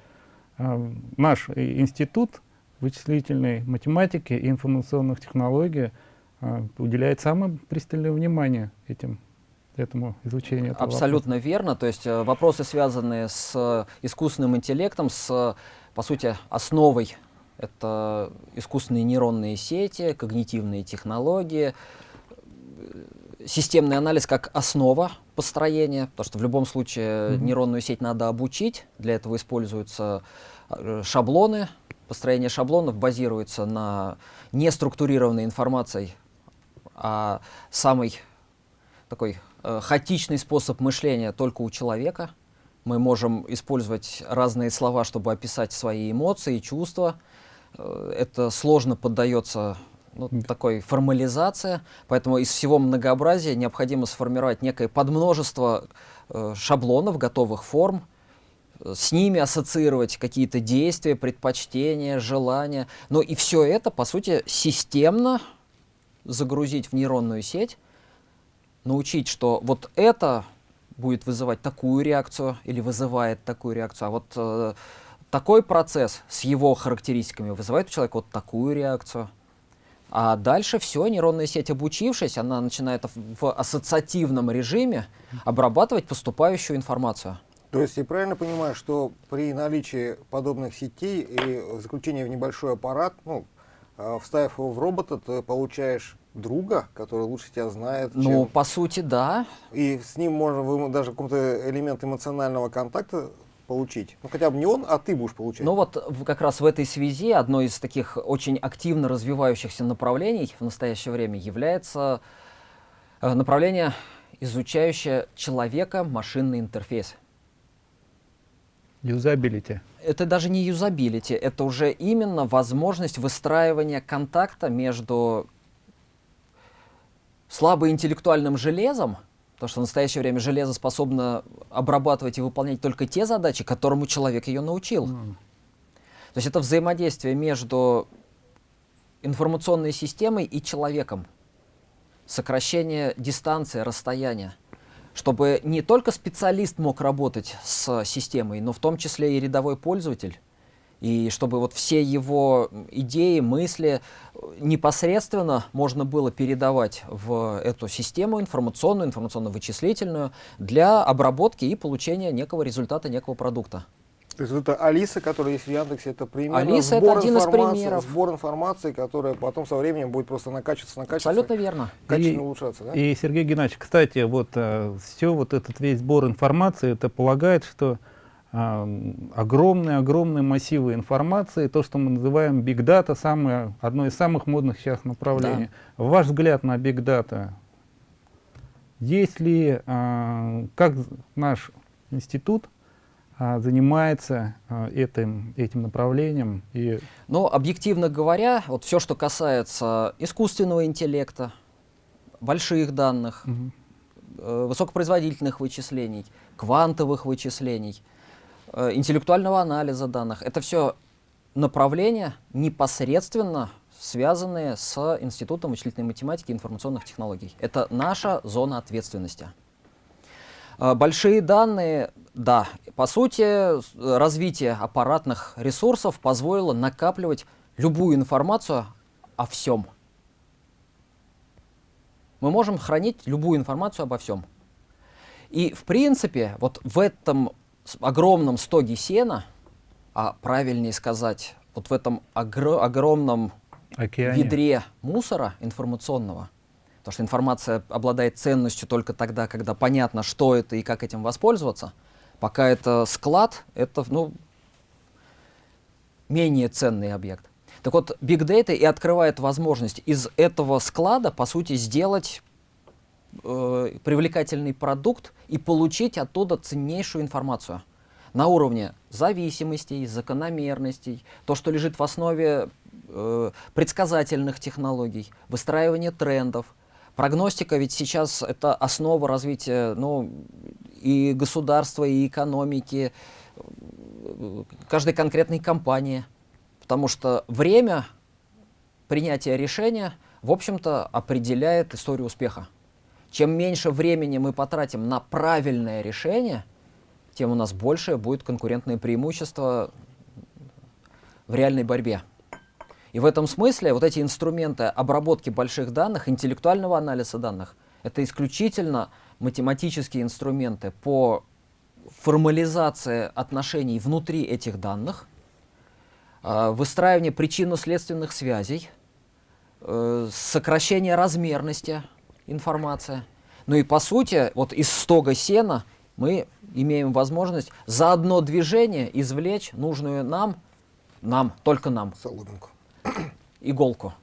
э, наш институт вычислительной математики и информационных технологий э, уделяет самое пристальное внимание этим этому изучению этого Абсолютно вопроса. верно. То есть э, вопросы, связанные с э, искусственным интеллектом, с, по сути, основой это искусственные нейронные сети, когнитивные технологии, э, системный анализ как основа построения, потому что в любом случае mm -hmm. нейронную сеть надо обучить, для этого используются шаблоны, построение шаблонов базируется на неструктурированной информации, а самой такой э, хаотичный способ мышления только у человека. Мы можем использовать разные слова, чтобы описать свои эмоции, чувства. Э, это сложно поддается ну, такой формализации, поэтому из всего многообразия необходимо сформировать некое подмножество э, шаблонов, готовых форм, э, с ними ассоциировать какие-то действия, предпочтения, желания. Но и все это, по сути, системно загрузить в нейронную сеть, научить, что вот это будет вызывать такую реакцию или вызывает такую реакцию, а вот э, такой процесс с его характеристиками вызывает у человека вот такую реакцию. А дальше все, нейронная сеть, обучившись, она начинает в ассоциативном режиме обрабатывать поступающую информацию. То есть я правильно понимаю, что при наличии подобных сетей и заключении в небольшой аппарат, ну, а, вставив его в робота, ты получаешь друга, который лучше тебя знает. Ну, чем... по сути, да. И с ним можно даже какой-то элемент эмоционального контакта получить. Ну, хотя бы не он, а ты будешь получать. Ну, вот как раз в этой связи одно из таких очень активно развивающихся направлений в настоящее время является э, направление, изучающее человека машинный интерфейс. Юзабилити. Это даже не юзабилити, это уже именно возможность выстраивания контакта между слабоинтеллектуальным железом, потому что в настоящее время железо способно обрабатывать и выполнять только те задачи, которому человек ее научил. Mm. То есть это взаимодействие между информационной системой и человеком. Сокращение дистанции, расстояния. Чтобы не только специалист мог работать с системой, но в том числе и рядовой пользователь и чтобы вот все его идеи, мысли э, непосредственно можно было передавать в эту систему информационную, информационно-вычислительную для обработки и получения некого результата, некого продукта. То есть это Алиса, которая есть в Яндексе, это пример Алиса это один из примеров. Сбор информации, которая потом со временем будет просто накачиваться, накачиваться. Абсолютно верно. Качественно и, улучшаться. Да? И Сергей Геннадьевич, кстати, вот э, все вот этот весь сбор информации, это полагает, что огромные-огромные массивы информации, то, что мы называем Big Data, самое, одно из самых модных сейчас направлений. Да. Ваш взгляд на Big Data, есть ли, а, как наш институт а, занимается а, этим, этим направлением? И... Ну, объективно говоря, вот все, что касается искусственного интеллекта, больших данных, угу. высокопроизводительных вычислений, квантовых вычислений – Э, интеллектуального анализа данных. Это все направления, непосредственно связанные с Институтом вычислительной математики и информационных технологий. Это наша зона ответственности. Э, большие данные, да, по сути, развитие аппаратных ресурсов позволило накапливать любую информацию о всем. Мы можем хранить любую информацию обо всем. И, в принципе, вот в этом огромном стоге сена, а правильнее сказать, вот в этом огр огромном Океане. ведре мусора информационного, потому что информация обладает ценностью только тогда, когда понятно, что это и как этим воспользоваться, пока это склад, это ну, менее ценный объект. Так вот, Big Data и открывает возможность из этого склада, по сути, сделать э, привлекательный продукт и получить оттуда ценнейшую информацию на уровне зависимостей, закономерностей, то, что лежит в основе э, предсказательных технологий, выстраивания трендов. Прогностика ведь сейчас это основа развития ну, и государства, и экономики, э, каждой конкретной компании. Потому что время принятия решения, в общем-то, определяет историю успеха. Чем меньше времени мы потратим на правильное решение, тем у нас больше будет конкурентное преимущество в реальной борьбе. И в этом смысле вот эти инструменты обработки больших данных, интеллектуального анализа данных, это исключительно математические инструменты по формализации отношений внутри этих данных, а, выстраивание причинно-следственных связей, э, сокращение размерности информации. Ну и по сути, вот из стога сена мы имеем возможность за одно движение извлечь нужную нам, нам, только нам, Соломинку. иголку.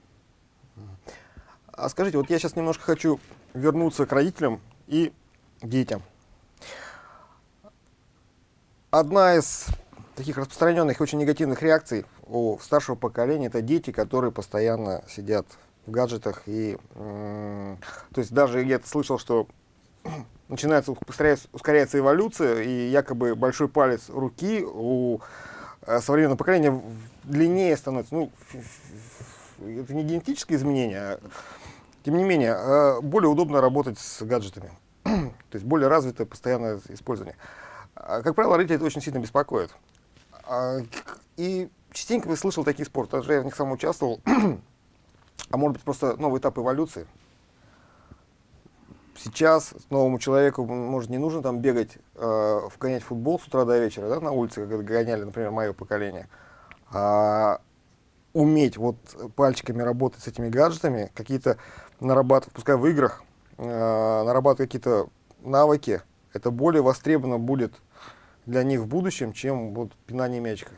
А скажите, вот я сейчас немножко хочу вернуться к родителям и детям. Одна из таких распространенных очень негативных реакций у старшего поколения это дети, которые постоянно сидят в гаджетах. И, то есть даже я слышал, что начинается ускоряется, эволюция, и якобы большой палец руки у э, современного поколения длиннее становится. Ну, это не генетические изменения, а, тем не менее, а более удобно работать с гаджетами. То есть более развитое постоянное использование. А, как правило, родители это очень сильно беспокоит. И частенько я слышал такие споры, даже я в них сам участвовал. а может быть просто новый этап эволюции. Сейчас новому человеку, может, не нужно там бегать, э, вгонять футбол с утра до вечера, да, на улице, как гоняли, например, мое поколение, а уметь вот пальчиками работать с этими гаджетами, какие-то нарабатывать, пускай в играх, э, нарабатывать какие-то навыки, это более востребовано будет для них в будущем, чем вот пинание мячика.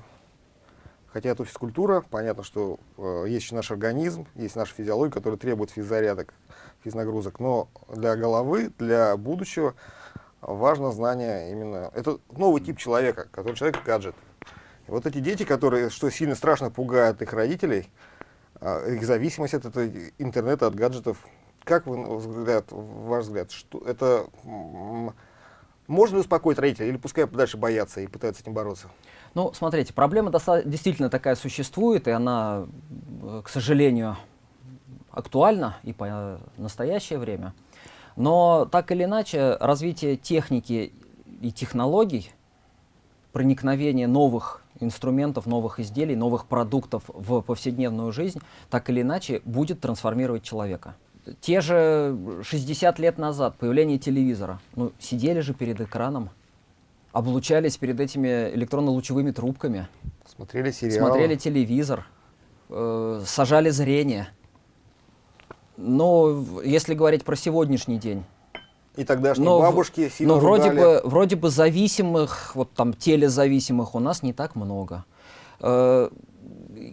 Хотя это физкультура, понятно, что э, есть наш организм, есть наша физиология, которая требует физзарядок, физнагрузок. Но для головы, для будущего важно знание именно... Это новый тип человека, который человек-гаджет. Вот эти дети, которые, что сильно страшно пугают их родителей, э, их зависимость от этого интернета, от гаджетов. Как вы, взгляд, ваш взгляд, что это можно ли успокоить родителей или пускай дальше боятся и пытаются с этим бороться? Ну, смотрите, проблема действительно такая существует, и она, э, к сожалению, актуальна и по настоящее время. Но так или иначе, развитие техники и технологий, проникновение новых инструментов, новых изделий, новых продуктов в повседневную жизнь, так или иначе будет трансформировать человека. Те же 60 лет назад, появление телевизора, ну, сидели же перед экраном, облучались перед этими электронно-лучевыми трубками. Смотрели сериалы. Смотрели телевизор, э, сажали зрение. Но если говорить про сегодняшний день, и тогдашние но, бабушки сильно Но вроде бы, вроде бы зависимых, вот там телезависимых у нас не так много. Э,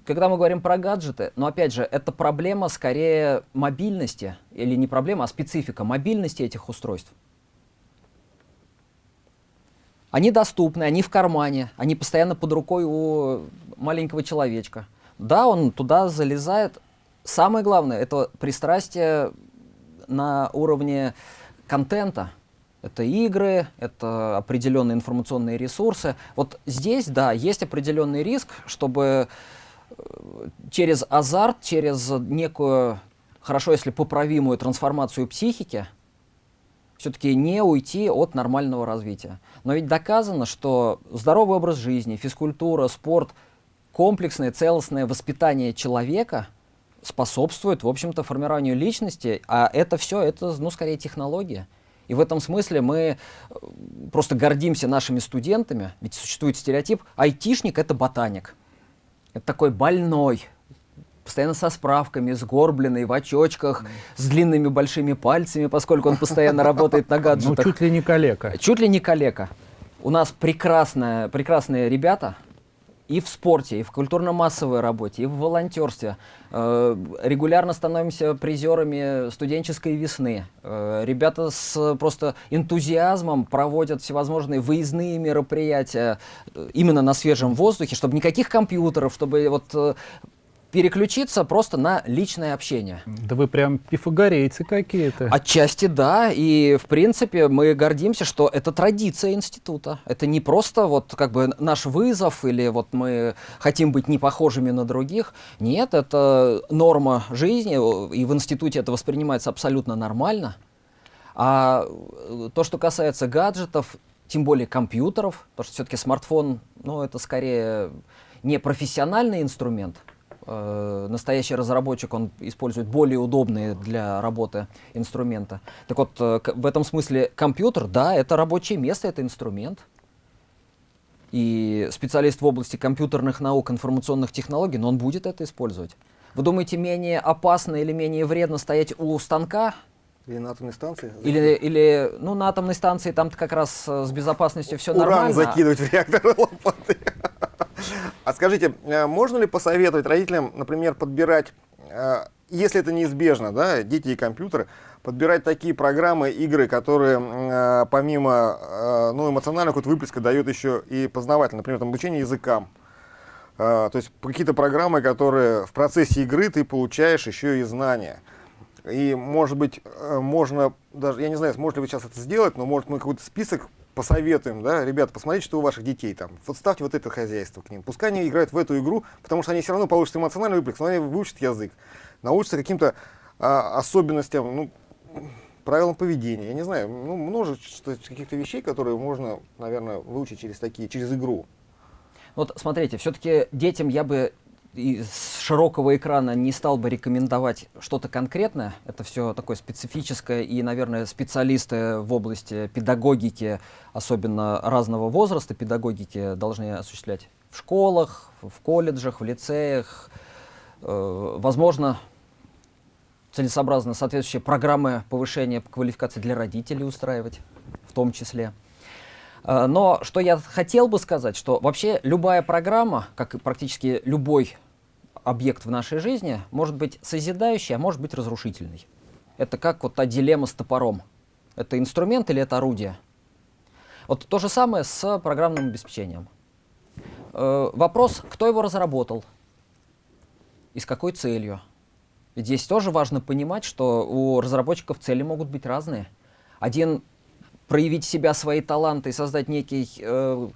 когда мы говорим про гаджеты, но опять же, это проблема скорее мобильности, или не проблема, а специфика мобильности этих устройств. Они доступны, они в кармане, они постоянно под рукой у маленького человечка. Да, он туда залезает. Самое главное, это пристрастие на уровне контента. Это игры, это определенные информационные ресурсы. Вот здесь, да, есть определенный риск, чтобы через азарт, через некую, хорошо, если поправимую трансформацию психики, все-таки не уйти от нормального развития. Но ведь доказано, что здоровый образ жизни, физкультура, спорт, комплексное, целостное воспитание человека способствует, в общем-то, формированию личности, а это все, это, ну, скорее, технология. И в этом смысле мы э, просто гордимся нашими студентами, ведь существует стереотип, айтишник — это ботаник. Это такой больной, постоянно со справками, сгорбленный, в очочках, с длинными большими пальцами, поскольку он постоянно работает на гаджетах. Ну, чуть ли не калека. Чуть ли не калека. У нас прекрасная, прекрасные ребята, и в спорте, и в культурно-массовой работе, и в волонтерстве. Э, регулярно становимся призерами студенческой весны. Э, ребята с просто энтузиазмом проводят всевозможные выездные мероприятия э, именно на свежем воздухе, чтобы никаких компьютеров, чтобы вот переключиться просто на личное общение. Да вы прям пифагорейцы какие-то. Отчасти да, и в принципе мы гордимся, что это традиция института. Это не просто вот как бы наш вызов или вот мы хотим быть не похожими на других. Нет, это норма жизни, и в институте это воспринимается абсолютно нормально. А то, что касается гаджетов, тем более компьютеров, потому что все-таки смартфон, ну это скорее не профессиональный инструмент, э, настоящий разработчик, он использует более удобные для работы инструменты. Так вот, э, в этом смысле компьютер, да, это рабочее место, это инструмент. И специалист в области компьютерных наук, информационных технологий, но он будет это использовать. Вы думаете, менее опасно или менее вредно стоять у станка? Или на атомной станции? Или, или ну, на атомной станции там как раз э, с безопасностью все Уран нормально. Уран закидывать в реактор лопаты. А скажите, э, можно ли посоветовать родителям, например, подбирать э, если это неизбежно, да, дети и компьютеры, подбирать такие программы, игры, которые э, помимо ну, эмоционального вот выплеска дают еще и познавательно, например, там, обучение языкам. То есть какие-то программы, которые в процессе игры ты получаешь еще и знания. И, может быть, можно, даже, я не знаю, сможете ли вы сейчас это сделать, но, может, мы какой-то список посоветуем, да, ребята, посмотрите, что у ваших детей там, вот ставьте вот это хозяйство к ним, пускай они играют в эту игру, потому что они все равно получат эмоциональный выплеск, но они выучат язык, научатся каким-то а, особенностям, ну, правилам поведения, я не знаю, ну, множество каких-то вещей, которые можно, наверное, выучить через такие, через игру. Вот смотрите, все-таки детям я бы с широкого экрана не стал бы рекомендовать что-то конкретное. Это все такое специфическое, и, наверное, специалисты в области педагогики, особенно разного возраста педагогики, должны осуществлять в школах, в колледжах, в лицеях. Э, возможно, целесообразно соответствующие программы повышения квалификации для родителей устраивать в том числе. Э, но что я хотел бы сказать, что вообще любая программа, как и практически любой объект в нашей жизни, может быть созидающий, а может быть разрушительный. Это как вот та дилемма с топором. Это инструмент или это орудие? Вот то же самое с программным обеспечением. Э, вопрос, кто его разработал и с какой целью. Ведь здесь тоже важно понимать, что у разработчиков цели могут быть разные. Один проявить себя, свои таланты и создать некий э,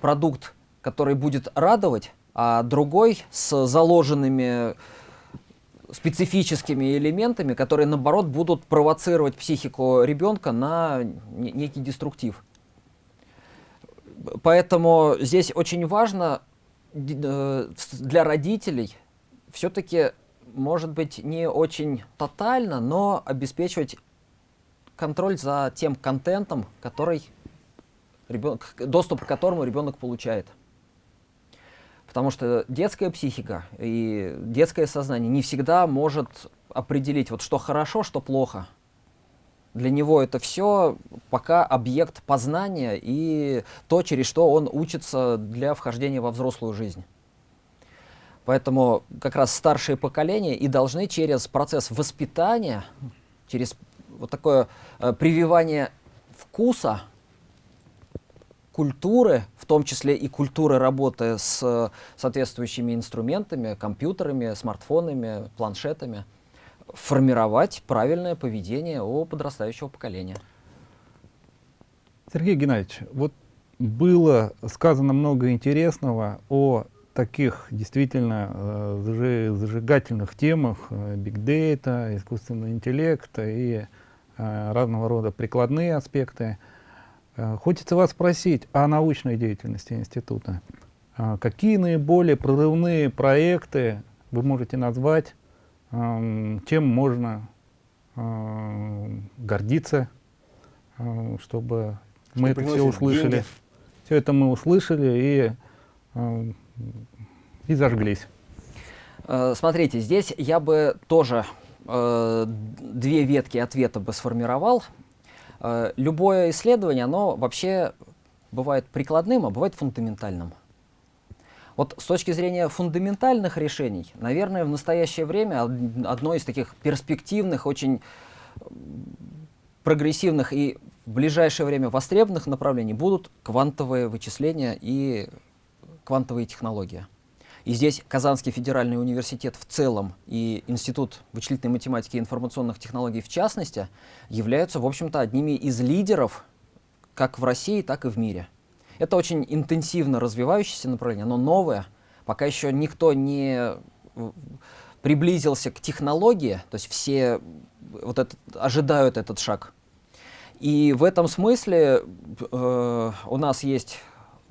продукт, который будет радовать, а другой с заложенными специфическими элементами, которые, наоборот, будут провоцировать психику ребенка на некий деструктив. Поэтому здесь очень важно э, для родителей все-таки, может быть, не очень тотально, но обеспечивать контроль за тем контентом, который ребенок, доступ к которому ребенок получает. Потому что детская психика и детское сознание не всегда может определить, вот что хорошо, что плохо. Для него это все пока объект познания и то, через что он учится для вхождения во взрослую жизнь. Поэтому как раз старшие поколения и должны через процесс воспитания, через вот такое э, прививание вкуса, культуры, в том числе и культуры работы с э, соответствующими инструментами, компьютерами, смартфонами, планшетами, формировать правильное поведение у подрастающего поколения. Сергей Геннадьевич, вот было сказано много интересного о таких действительно э, зажигательных темах э, биг дейта, искусственного интеллекта и Э, разного рода прикладные аспекты. Э, хочется вас спросить о научной деятельности института. Э, какие наиболее прорывные проекты вы можете назвать, чем можно гордиться, чтобы мы это все услышали. Деньги. Все это мы услышали и, и зажглись. Смотрите, здесь я бы тоже э, две ветки ответа бы сформировал. Э, любое исследование, оно вообще бывает прикладным, а бывает фундаментальным. Вот с точки зрения фундаментальных решений, наверное, в настоящее время одно из таких перспективных, очень прогрессивных и в ближайшее время востребованных направлений будут квантовые вычисления и квантовые технологии. И здесь Казанский федеральный университет в целом и Институт вычислительной математики и информационных технологий в частности являются, в общем-то, одними из лидеров как в России, так и в мире. Это очень интенсивно развивающееся направление, но новое. Пока еще никто не приблизился к технологии, то есть все вот этот, ожидают этот шаг. И в этом смысле э, у нас есть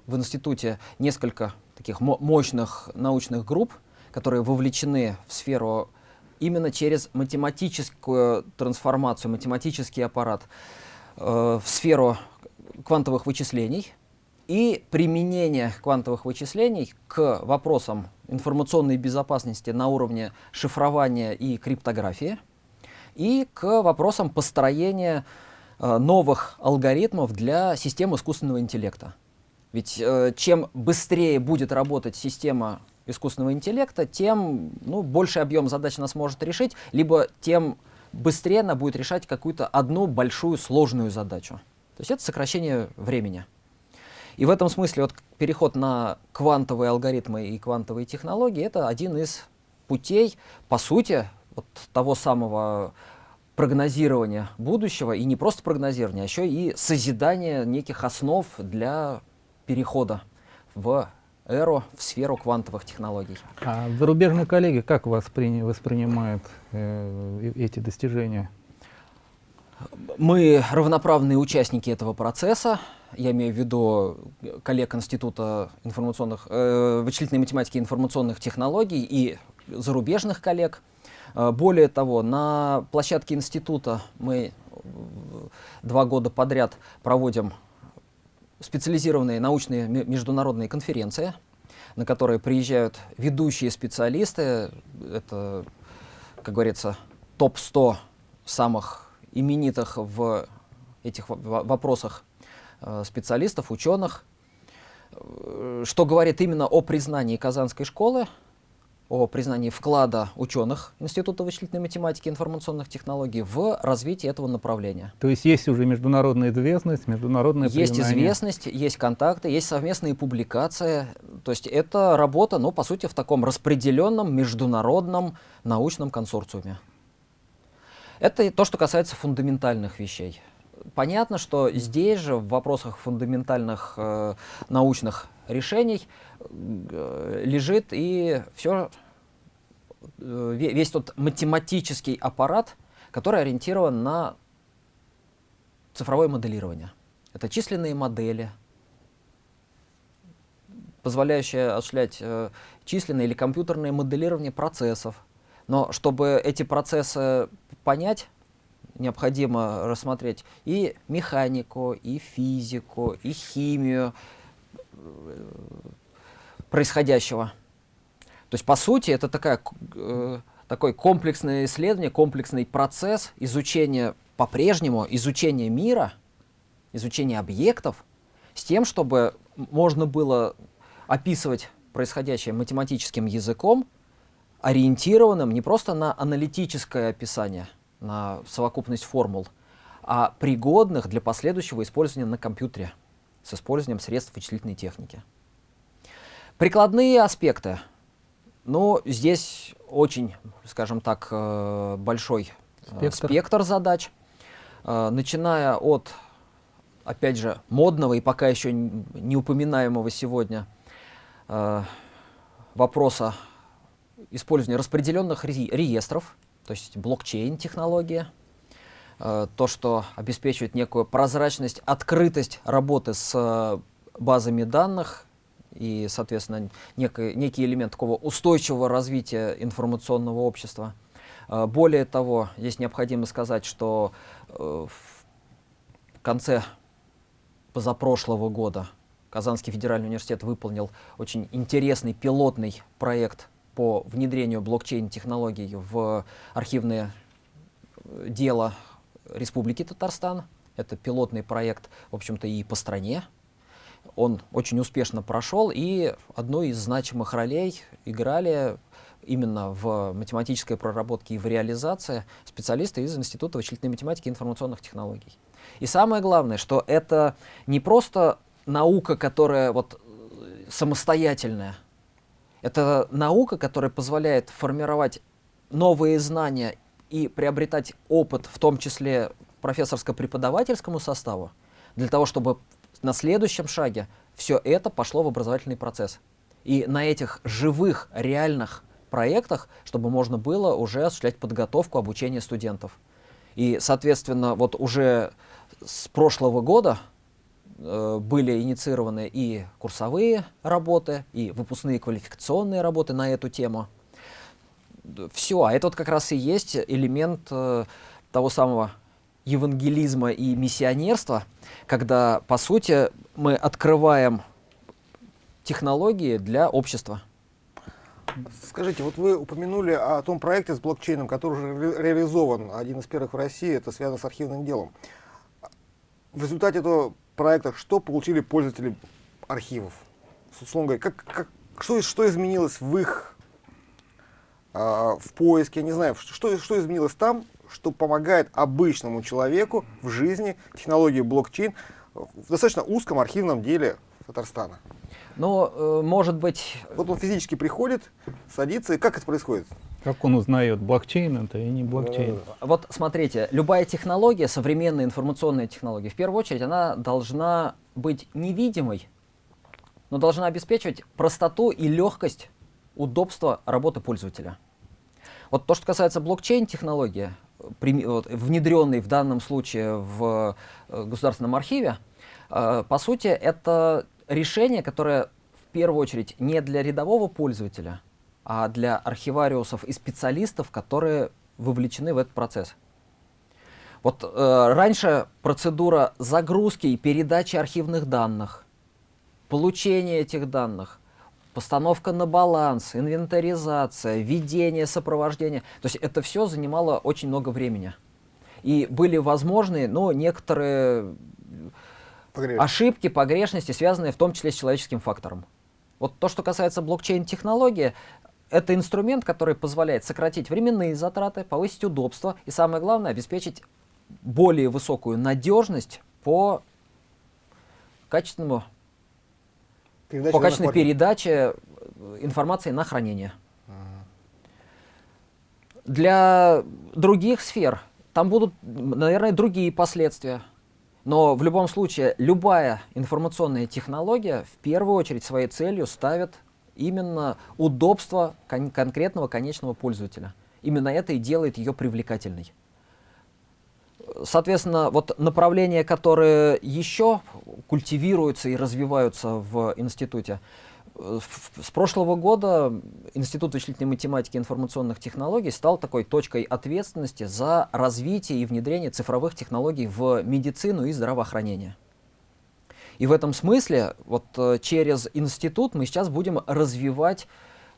в институте несколько таких мощных научных групп, которые вовлечены в сферу именно через математическую трансформацию, математический аппарат э, в сферу квантовых вычислений и применение квантовых вычислений к вопросам информационной безопасности на уровне шифрования и криптографии и к вопросам построения э, новых алгоритмов для систем искусственного интеллекта. Ведь э, чем быстрее будет работать система искусственного интеллекта, тем ну, больший объем задач она сможет решить, либо тем быстрее она будет решать какую-то одну большую сложную задачу. То есть это сокращение времени. И в этом смысле вот переход на квантовые алгоритмы и квантовые технологии — это один из путей, по сути, вот того самого прогнозирования будущего, и не просто прогнозирования, а еще и созидания неких основ для перехода в эру, в сферу квантовых технологий. А зарубежные коллеги как воспри... воспринимают э, эти достижения? Мы равноправные участники этого процесса. Я имею в виду коллег Института информационных, э, вычислительной математики и информационных технологий и зарубежных коллег. Э, более того, на площадке института мы э, два года подряд проводим специализированные научные международные конференции, на которые приезжают ведущие специалисты. Это, как говорится, топ-100 самых именитых в этих вопросах э, специалистов, ученых, что говорит именно о признании Казанской школы о признании вклада ученых Института вычислительной математики и информационных технологий в развитие этого направления. То есть есть уже международная известность, международная Есть признание. известность, есть контакты, есть совместные публикации. То есть это работа, ну, по сути, в таком распределенном международном научном консорциуме. Это то, что касается фундаментальных вещей. Понятно, что здесь же в вопросах фундаментальных э, научных решений лежит и все, э, весь тот математический аппарат, который ориентирован на цифровое моделирование. Это численные модели, позволяющие осуществлять э, численное или компьютерное моделирование процессов. Но чтобы эти процессы понять, необходимо рассмотреть и механику, и физику, и химию, происходящего. То есть, по сути, это такая, э, такое комплексное исследование, комплексный процесс изучения по-прежнему, изучения мира, изучения объектов, с тем, чтобы можно было описывать происходящее математическим языком, ориентированным не просто на аналитическое описание, на совокупность формул, а пригодных для последующего использования на компьютере с использованием средств вычислительной техники. Прикладные аспекты. Ну, здесь очень, скажем так, э, большой э, спектр, спектр задач, э, начиная от, опять же, модного и пока еще не упоминаемого сегодня вопроса использования распределенных реестров, то есть блокчейн-технология, то, что обеспечивает некую прозрачность, открытость работы с базами данных и, соответственно, некий, некий элемент такого устойчивого развития информационного общества. Э, более того, здесь необходимо сказать, что в конце позапрошлого года Казанский федеральный университет выполнил очень интересный пилотный проект по внедрению блокчейн-технологий в архивное дело Республики Татарстан. Это пилотный проект, в общем-то, и по стране. Он очень успешно прошел, и одной из значимых ролей играли именно в математической проработке и в реализации специалисты из Института вычислительной математики и информационных технологий. И самое главное, что это не просто наука, которая вот самостоятельная, это наука, которая позволяет формировать новые знания и приобретать опыт, в том числе профессорско-преподавательскому составу, для того, чтобы на следующем шаге все это пошло в образовательный процесс. И на этих живых, реальных проектах, чтобы можно было уже осуществлять подготовку, обучение студентов. И, соответственно, вот уже с прошлого года э, были инициированы и курсовые работы, и выпускные квалификационные работы на эту тему все. А это вот как раз и есть элемент э, того самого евангелизма и миссионерства, когда, по сути, мы открываем технологии для общества. Скажите, вот вы упомянули о том проекте с блокчейном, который уже ре реализован, один из первых в России, это связано с архивным делом. В результате этого проекта что получили пользователи архивов? Условно говоря, как, как, что, что изменилось в их а, в поиске, я не знаю, что, что изменилось там, что помогает обычному человеку в жизни технологии блокчейн в достаточно узком архивном деле Татарстана. Ну, э, может быть... Вот он физически приходит, садится, и как это происходит? Как он узнает, блокчейн это и не блокчейн? Вот смотрите, любая технология, современная информационная технология, в первую очередь она должна быть невидимой, но должна обеспечивать простоту и легкость, удобство работы пользователя. Вот то, что касается блокчейн-технологии, внедренной в данном случае в э, Государственном архиве, э, по сути, это решение, которое в первую очередь не для рядового пользователя, а для архивариусов и специалистов, которые вовлечены в этот процесс. Вот э, раньше процедура загрузки и передачи архивных данных, получения этих данных, постановка на баланс, инвентаризация, ведение, сопровождение, то есть это все занимало очень много времени. И были возможны, ну, некоторые Погрешность. ошибки, погрешности, связанные в том числе с человеческим фактором. Вот то, что касается блокчейн-технологии, это инструмент, который позволяет сократить временные затраты, повысить удобство и, самое главное, обеспечить более высокую надежность по качественному Передача по качественной передаче информации на хранение. Для других сфер там будут, наверное, другие последствия. Но в любом случае, любая информационная технология в первую очередь своей целью ставит именно удобство кон конкретного конечного пользователя. Именно это и делает ее привлекательной. Соответственно, вот направления, которые еще культивируются и развиваются в институте, с прошлого года Институт вычислительной математики и информационных технологий стал такой точкой ответственности за развитие и внедрение цифровых технологий в медицину и здравоохранение. И в этом смысле вот э, через институт мы сейчас будем развивать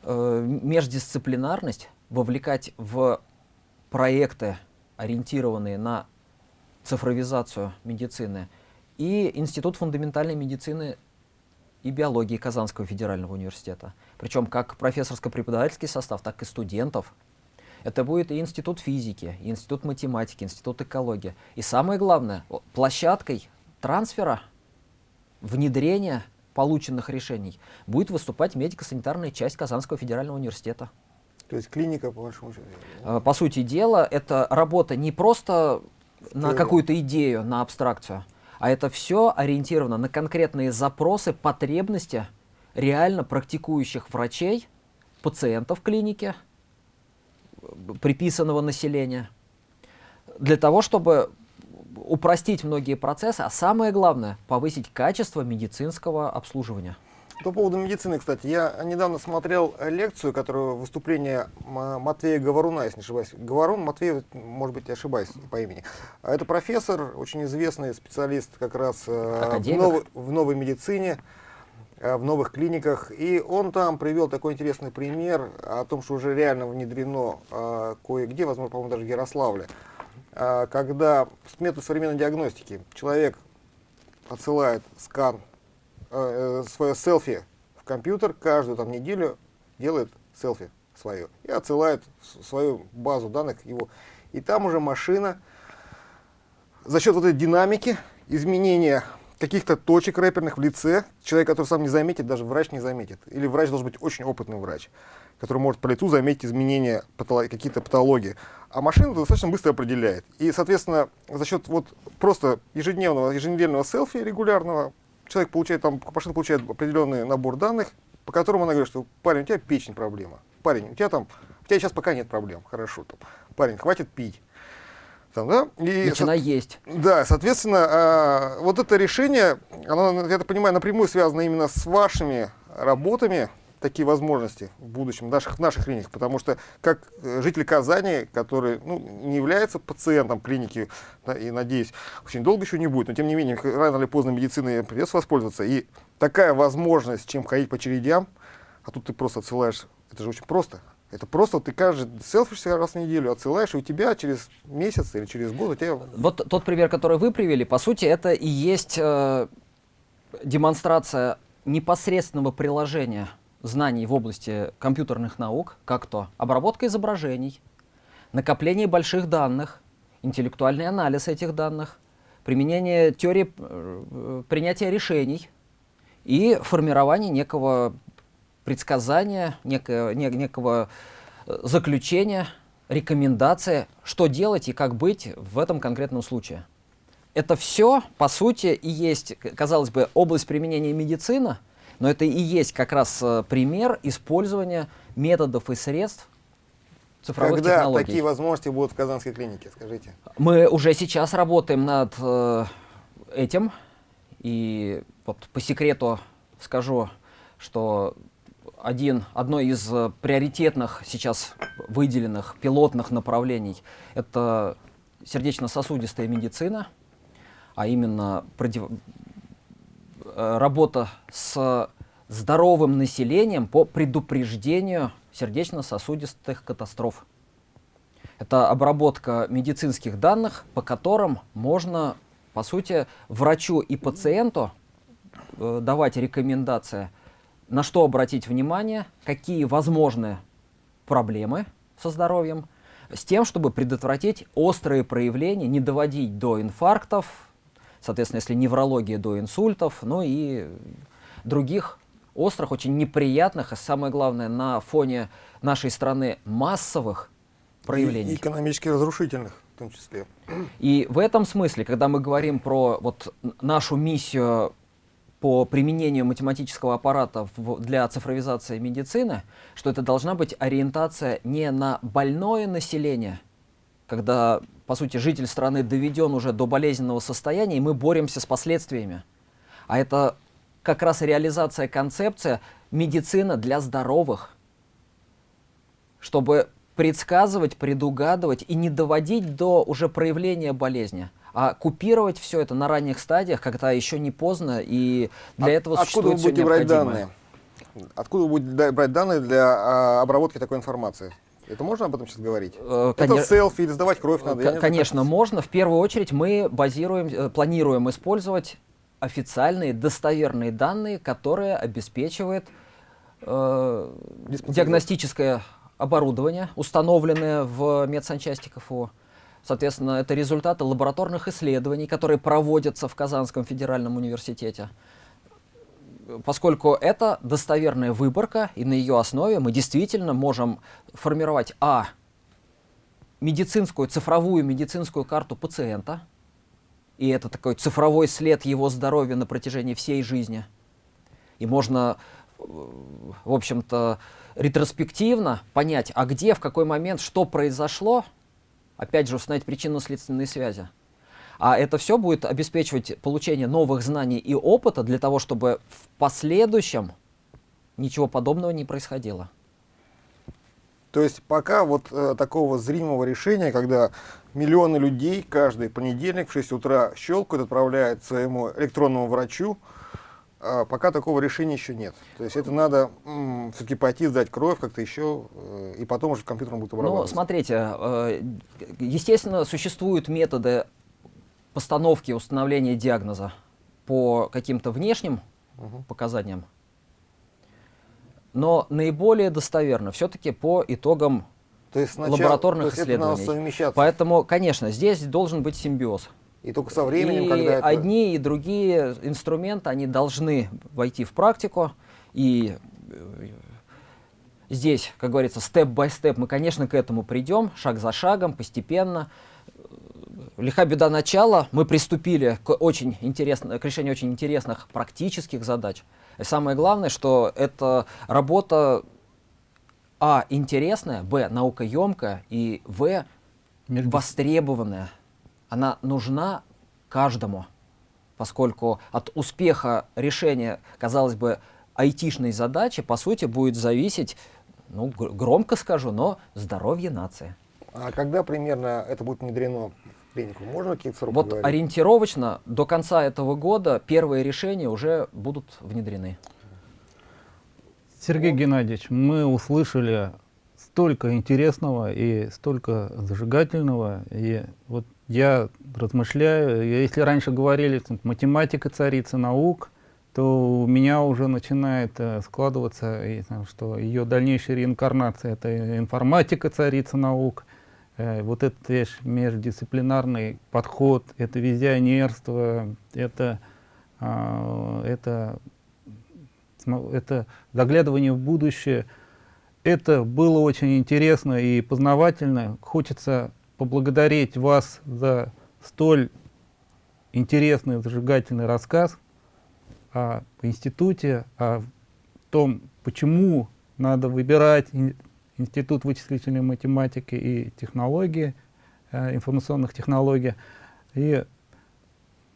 э, междисциплинарность, вовлекать в проекты, ориентированные на цифровизацию медицины, и Институт фундаментальной медицины и биологии Казанского федерального университета. Причем как профессорско-преподавательский состав, так и студентов. Это будет и институт физики, и институт математики, институт экологии. И самое главное, площадкой трансфера, внедрения полученных решений будет выступать медико-санитарная часть Казанского федерального университета. То есть клиника, по вашему счету? А, по сути дела, это работа не просто на какую-то идею, на абстракцию, а это все ориентировано на конкретные запросы, потребности реально практикующих врачей, пациентов клиники, приписанного населения, для того, чтобы упростить многие процессы, а самое главное, повысить качество медицинского обслуживания. По поводу медицины, кстати, я недавно смотрел лекцию, которую выступление Матвея Говоруна, если не ошибаюсь. Говорун, Матвей, может быть, я ошибаюсь по имени. Это профессор, очень известный специалист как раз э, в, нов, в новой медицине, э, в новых клиниках. И он там привел такой интересный пример о том, что уже реально внедрено э, кое-где, возможно, по-моему, даже в Ярославле, когда с метод современной диагностики человек отсылает скан э, свое селфи в компьютер, каждую там неделю делает селфи свое и отсылает свою базу данных его. И там уже машина за счет вот этой динамики, изменения каких-то точек рэперных в лице, человек, который сам не заметит, даже врач не заметит. Или врач должен быть очень опытный врач, который может по лицу заметить изменения, какие-то патологии. А машина это достаточно быстро определяет. И, соответственно, за счет вот просто ежедневного, еженедельного селфи регулярного, человек получает, там, машина получает определенный набор данных, по которому она говорит, что парень, у тебя печень проблема. Парень, у тебя там, у тебя сейчас пока нет проблем, хорошо. Там, парень, хватит пить. Там, да? И, Начина со есть. Да, соответственно, а, вот это решение, оно, я так понимаю, напрямую связано именно с вашими работами, такие возможности в будущем в наших, наших клиниках, потому что как э, житель Казани, который ну, не является пациентом клиники, да, и, надеюсь, очень долго еще не будет, но тем не менее, рано или поздно медициной придется воспользоваться, и такая возможность, чем ходить по очередям, а тут ты просто отсылаешь, это же очень просто, это просто ты каждый селфишься раз в неделю, отсылаешь, и у тебя через месяц или через год у тебя... Вот тот пример, который вы привели, по сути, это и есть э, демонстрация непосредственного приложения знаний в области компьютерных наук, как то обработка изображений, накопление больших данных, интеллектуальный анализ этих данных, применение теории э, принятия решений и формирование некого предсказания, некого, не, некого э, заключения, рекомендации, что делать и как быть в этом конкретном случае. Это все, по сути, и есть, казалось бы, область применения медицины, но это и есть как раз э, пример использования методов и средств цифровых Когда технологий. такие возможности будут в Казанской клинике, скажите? Мы уже сейчас работаем над э, этим. И вот по секрету скажу, что один, одно из э, приоритетных сейчас выделенных пилотных направлений — это сердечно-сосудистая медицина, а именно против... Э, работа с здоровым населением по предупреждению сердечно-сосудистых катастроф. Это обработка медицинских данных, по которым можно, по сути, врачу и пациенту э, давать рекомендации, на что обратить внимание, какие возможны проблемы со здоровьем, с тем, чтобы предотвратить острые проявления, не доводить до инфарктов, соответственно, если неврология, до инсультов, ну и других острых, очень неприятных, и самое главное, на фоне нашей страны массовых проявлений. И экономически разрушительных в том числе. И в этом смысле, когда мы говорим про вот нашу миссию по применению математического аппарата в, для цифровизации медицины, что это должна быть ориентация не на больное население, когда, по сути, житель страны доведен уже до болезненного состояния, и мы боремся с последствиями. А это как раз реализация концепции медицина для здоровых, чтобы предсказывать, предугадывать и не доводить до уже проявления болезни, а купировать все это на ранних стадиях, когда еще не поздно, и для От, этого откуда существует вы будете брать данные? Откуда вы будете брать данные для а, обработки такой информации? Это можно об этом сейчас говорить? Э, Кон... Это селфи или сдавать кровь надо? К конечно, можно. В первую очередь мы базируем, э, планируем использовать официальные достоверные данные, которые обеспечивает э, диагностическое оборудование, установленное в медсанчасти КФО. Соответственно, это результаты лабораторных исследований, которые проводятся в Казанском федеральном университете. Поскольку это достоверная выборка, и на ее основе мы действительно можем формировать а. медицинскую, цифровую медицинскую карту пациента, и это такой цифровой след его здоровья на протяжении всей жизни. И можно, в общем-то, ретроспективно понять, а где, в какой момент, что произошло, опять же, установить причинно-следственные связи. А это все будет обеспечивать получение новых знаний и опыта для того, чтобы в последующем ничего подобного не происходило. То есть пока вот э, такого зримого решения, когда миллионы людей каждый понедельник в 6 утра щелкают, отправляют своему электронному врачу, э, пока такого решения еще нет. То есть это надо все-таки пойти сдать кровь как-то еще, э, и потом уже в компьютером будет обрабатываться. Ну, смотрите, э, естественно, существуют методы постановки, установления диагноза по каким-то внешним угу. показаниям. Но наиболее достоверно все-таки по итогам то есть сначала, лабораторных то есть исследований. Поэтому, конечно, здесь должен быть симбиоз. И только со временем, и когда это... одни и другие инструменты, они должны войти в практику. И э, здесь, как говорится, степ-бай-степ мы, конечно, к этому придем, шаг за шагом, постепенно. Лиха беда начала, мы приступили к, очень интересно, к решению очень интересных практических задач. И самое главное, что эта работа, а, интересная, б, наукоемкая, и, в, востребованная. Она нужна каждому, поскольку от успеха решения, казалось бы, айтишной задачи, по сути, будет зависеть, ну, громко скажу, но здоровье нации. А когда примерно это будет внедрено клинику? Можно какие-то сроки Вот говорить? ориентировочно до конца этого года первые решения уже будут внедрены. Сергей Геннадьевич, мы услышали столько интересного и столько зажигательного. И вот я размышляю, если раньше говорили, математика царица наук, то у меня уже начинает э, складываться, что ее дальнейшая реинкарнация — это информатика, царица наук, вот этот весь междисциплинарный подход, это визионерство, это, э, это, это заглядывание в будущее. Это было очень интересно и познавательно. Хочется поблагодарить вас за столь интересный, зажигательный рассказ о институте, о том, почему надо выбирать Институт вычислительной математики и технологии, э, информационных технологий. И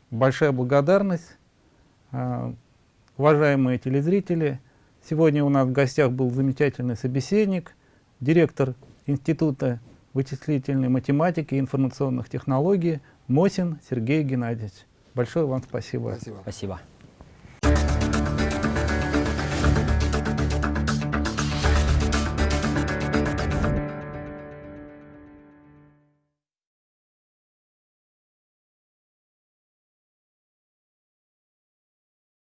большая благодарность. Э, уважаемые телезрители, сегодня у нас в гостях был замечательный собеседник, директор Института вычислительной математики и информационных технологий Мосин Сергей Геннадьевич. Большое вам спасибо. Спасибо. Спасибо.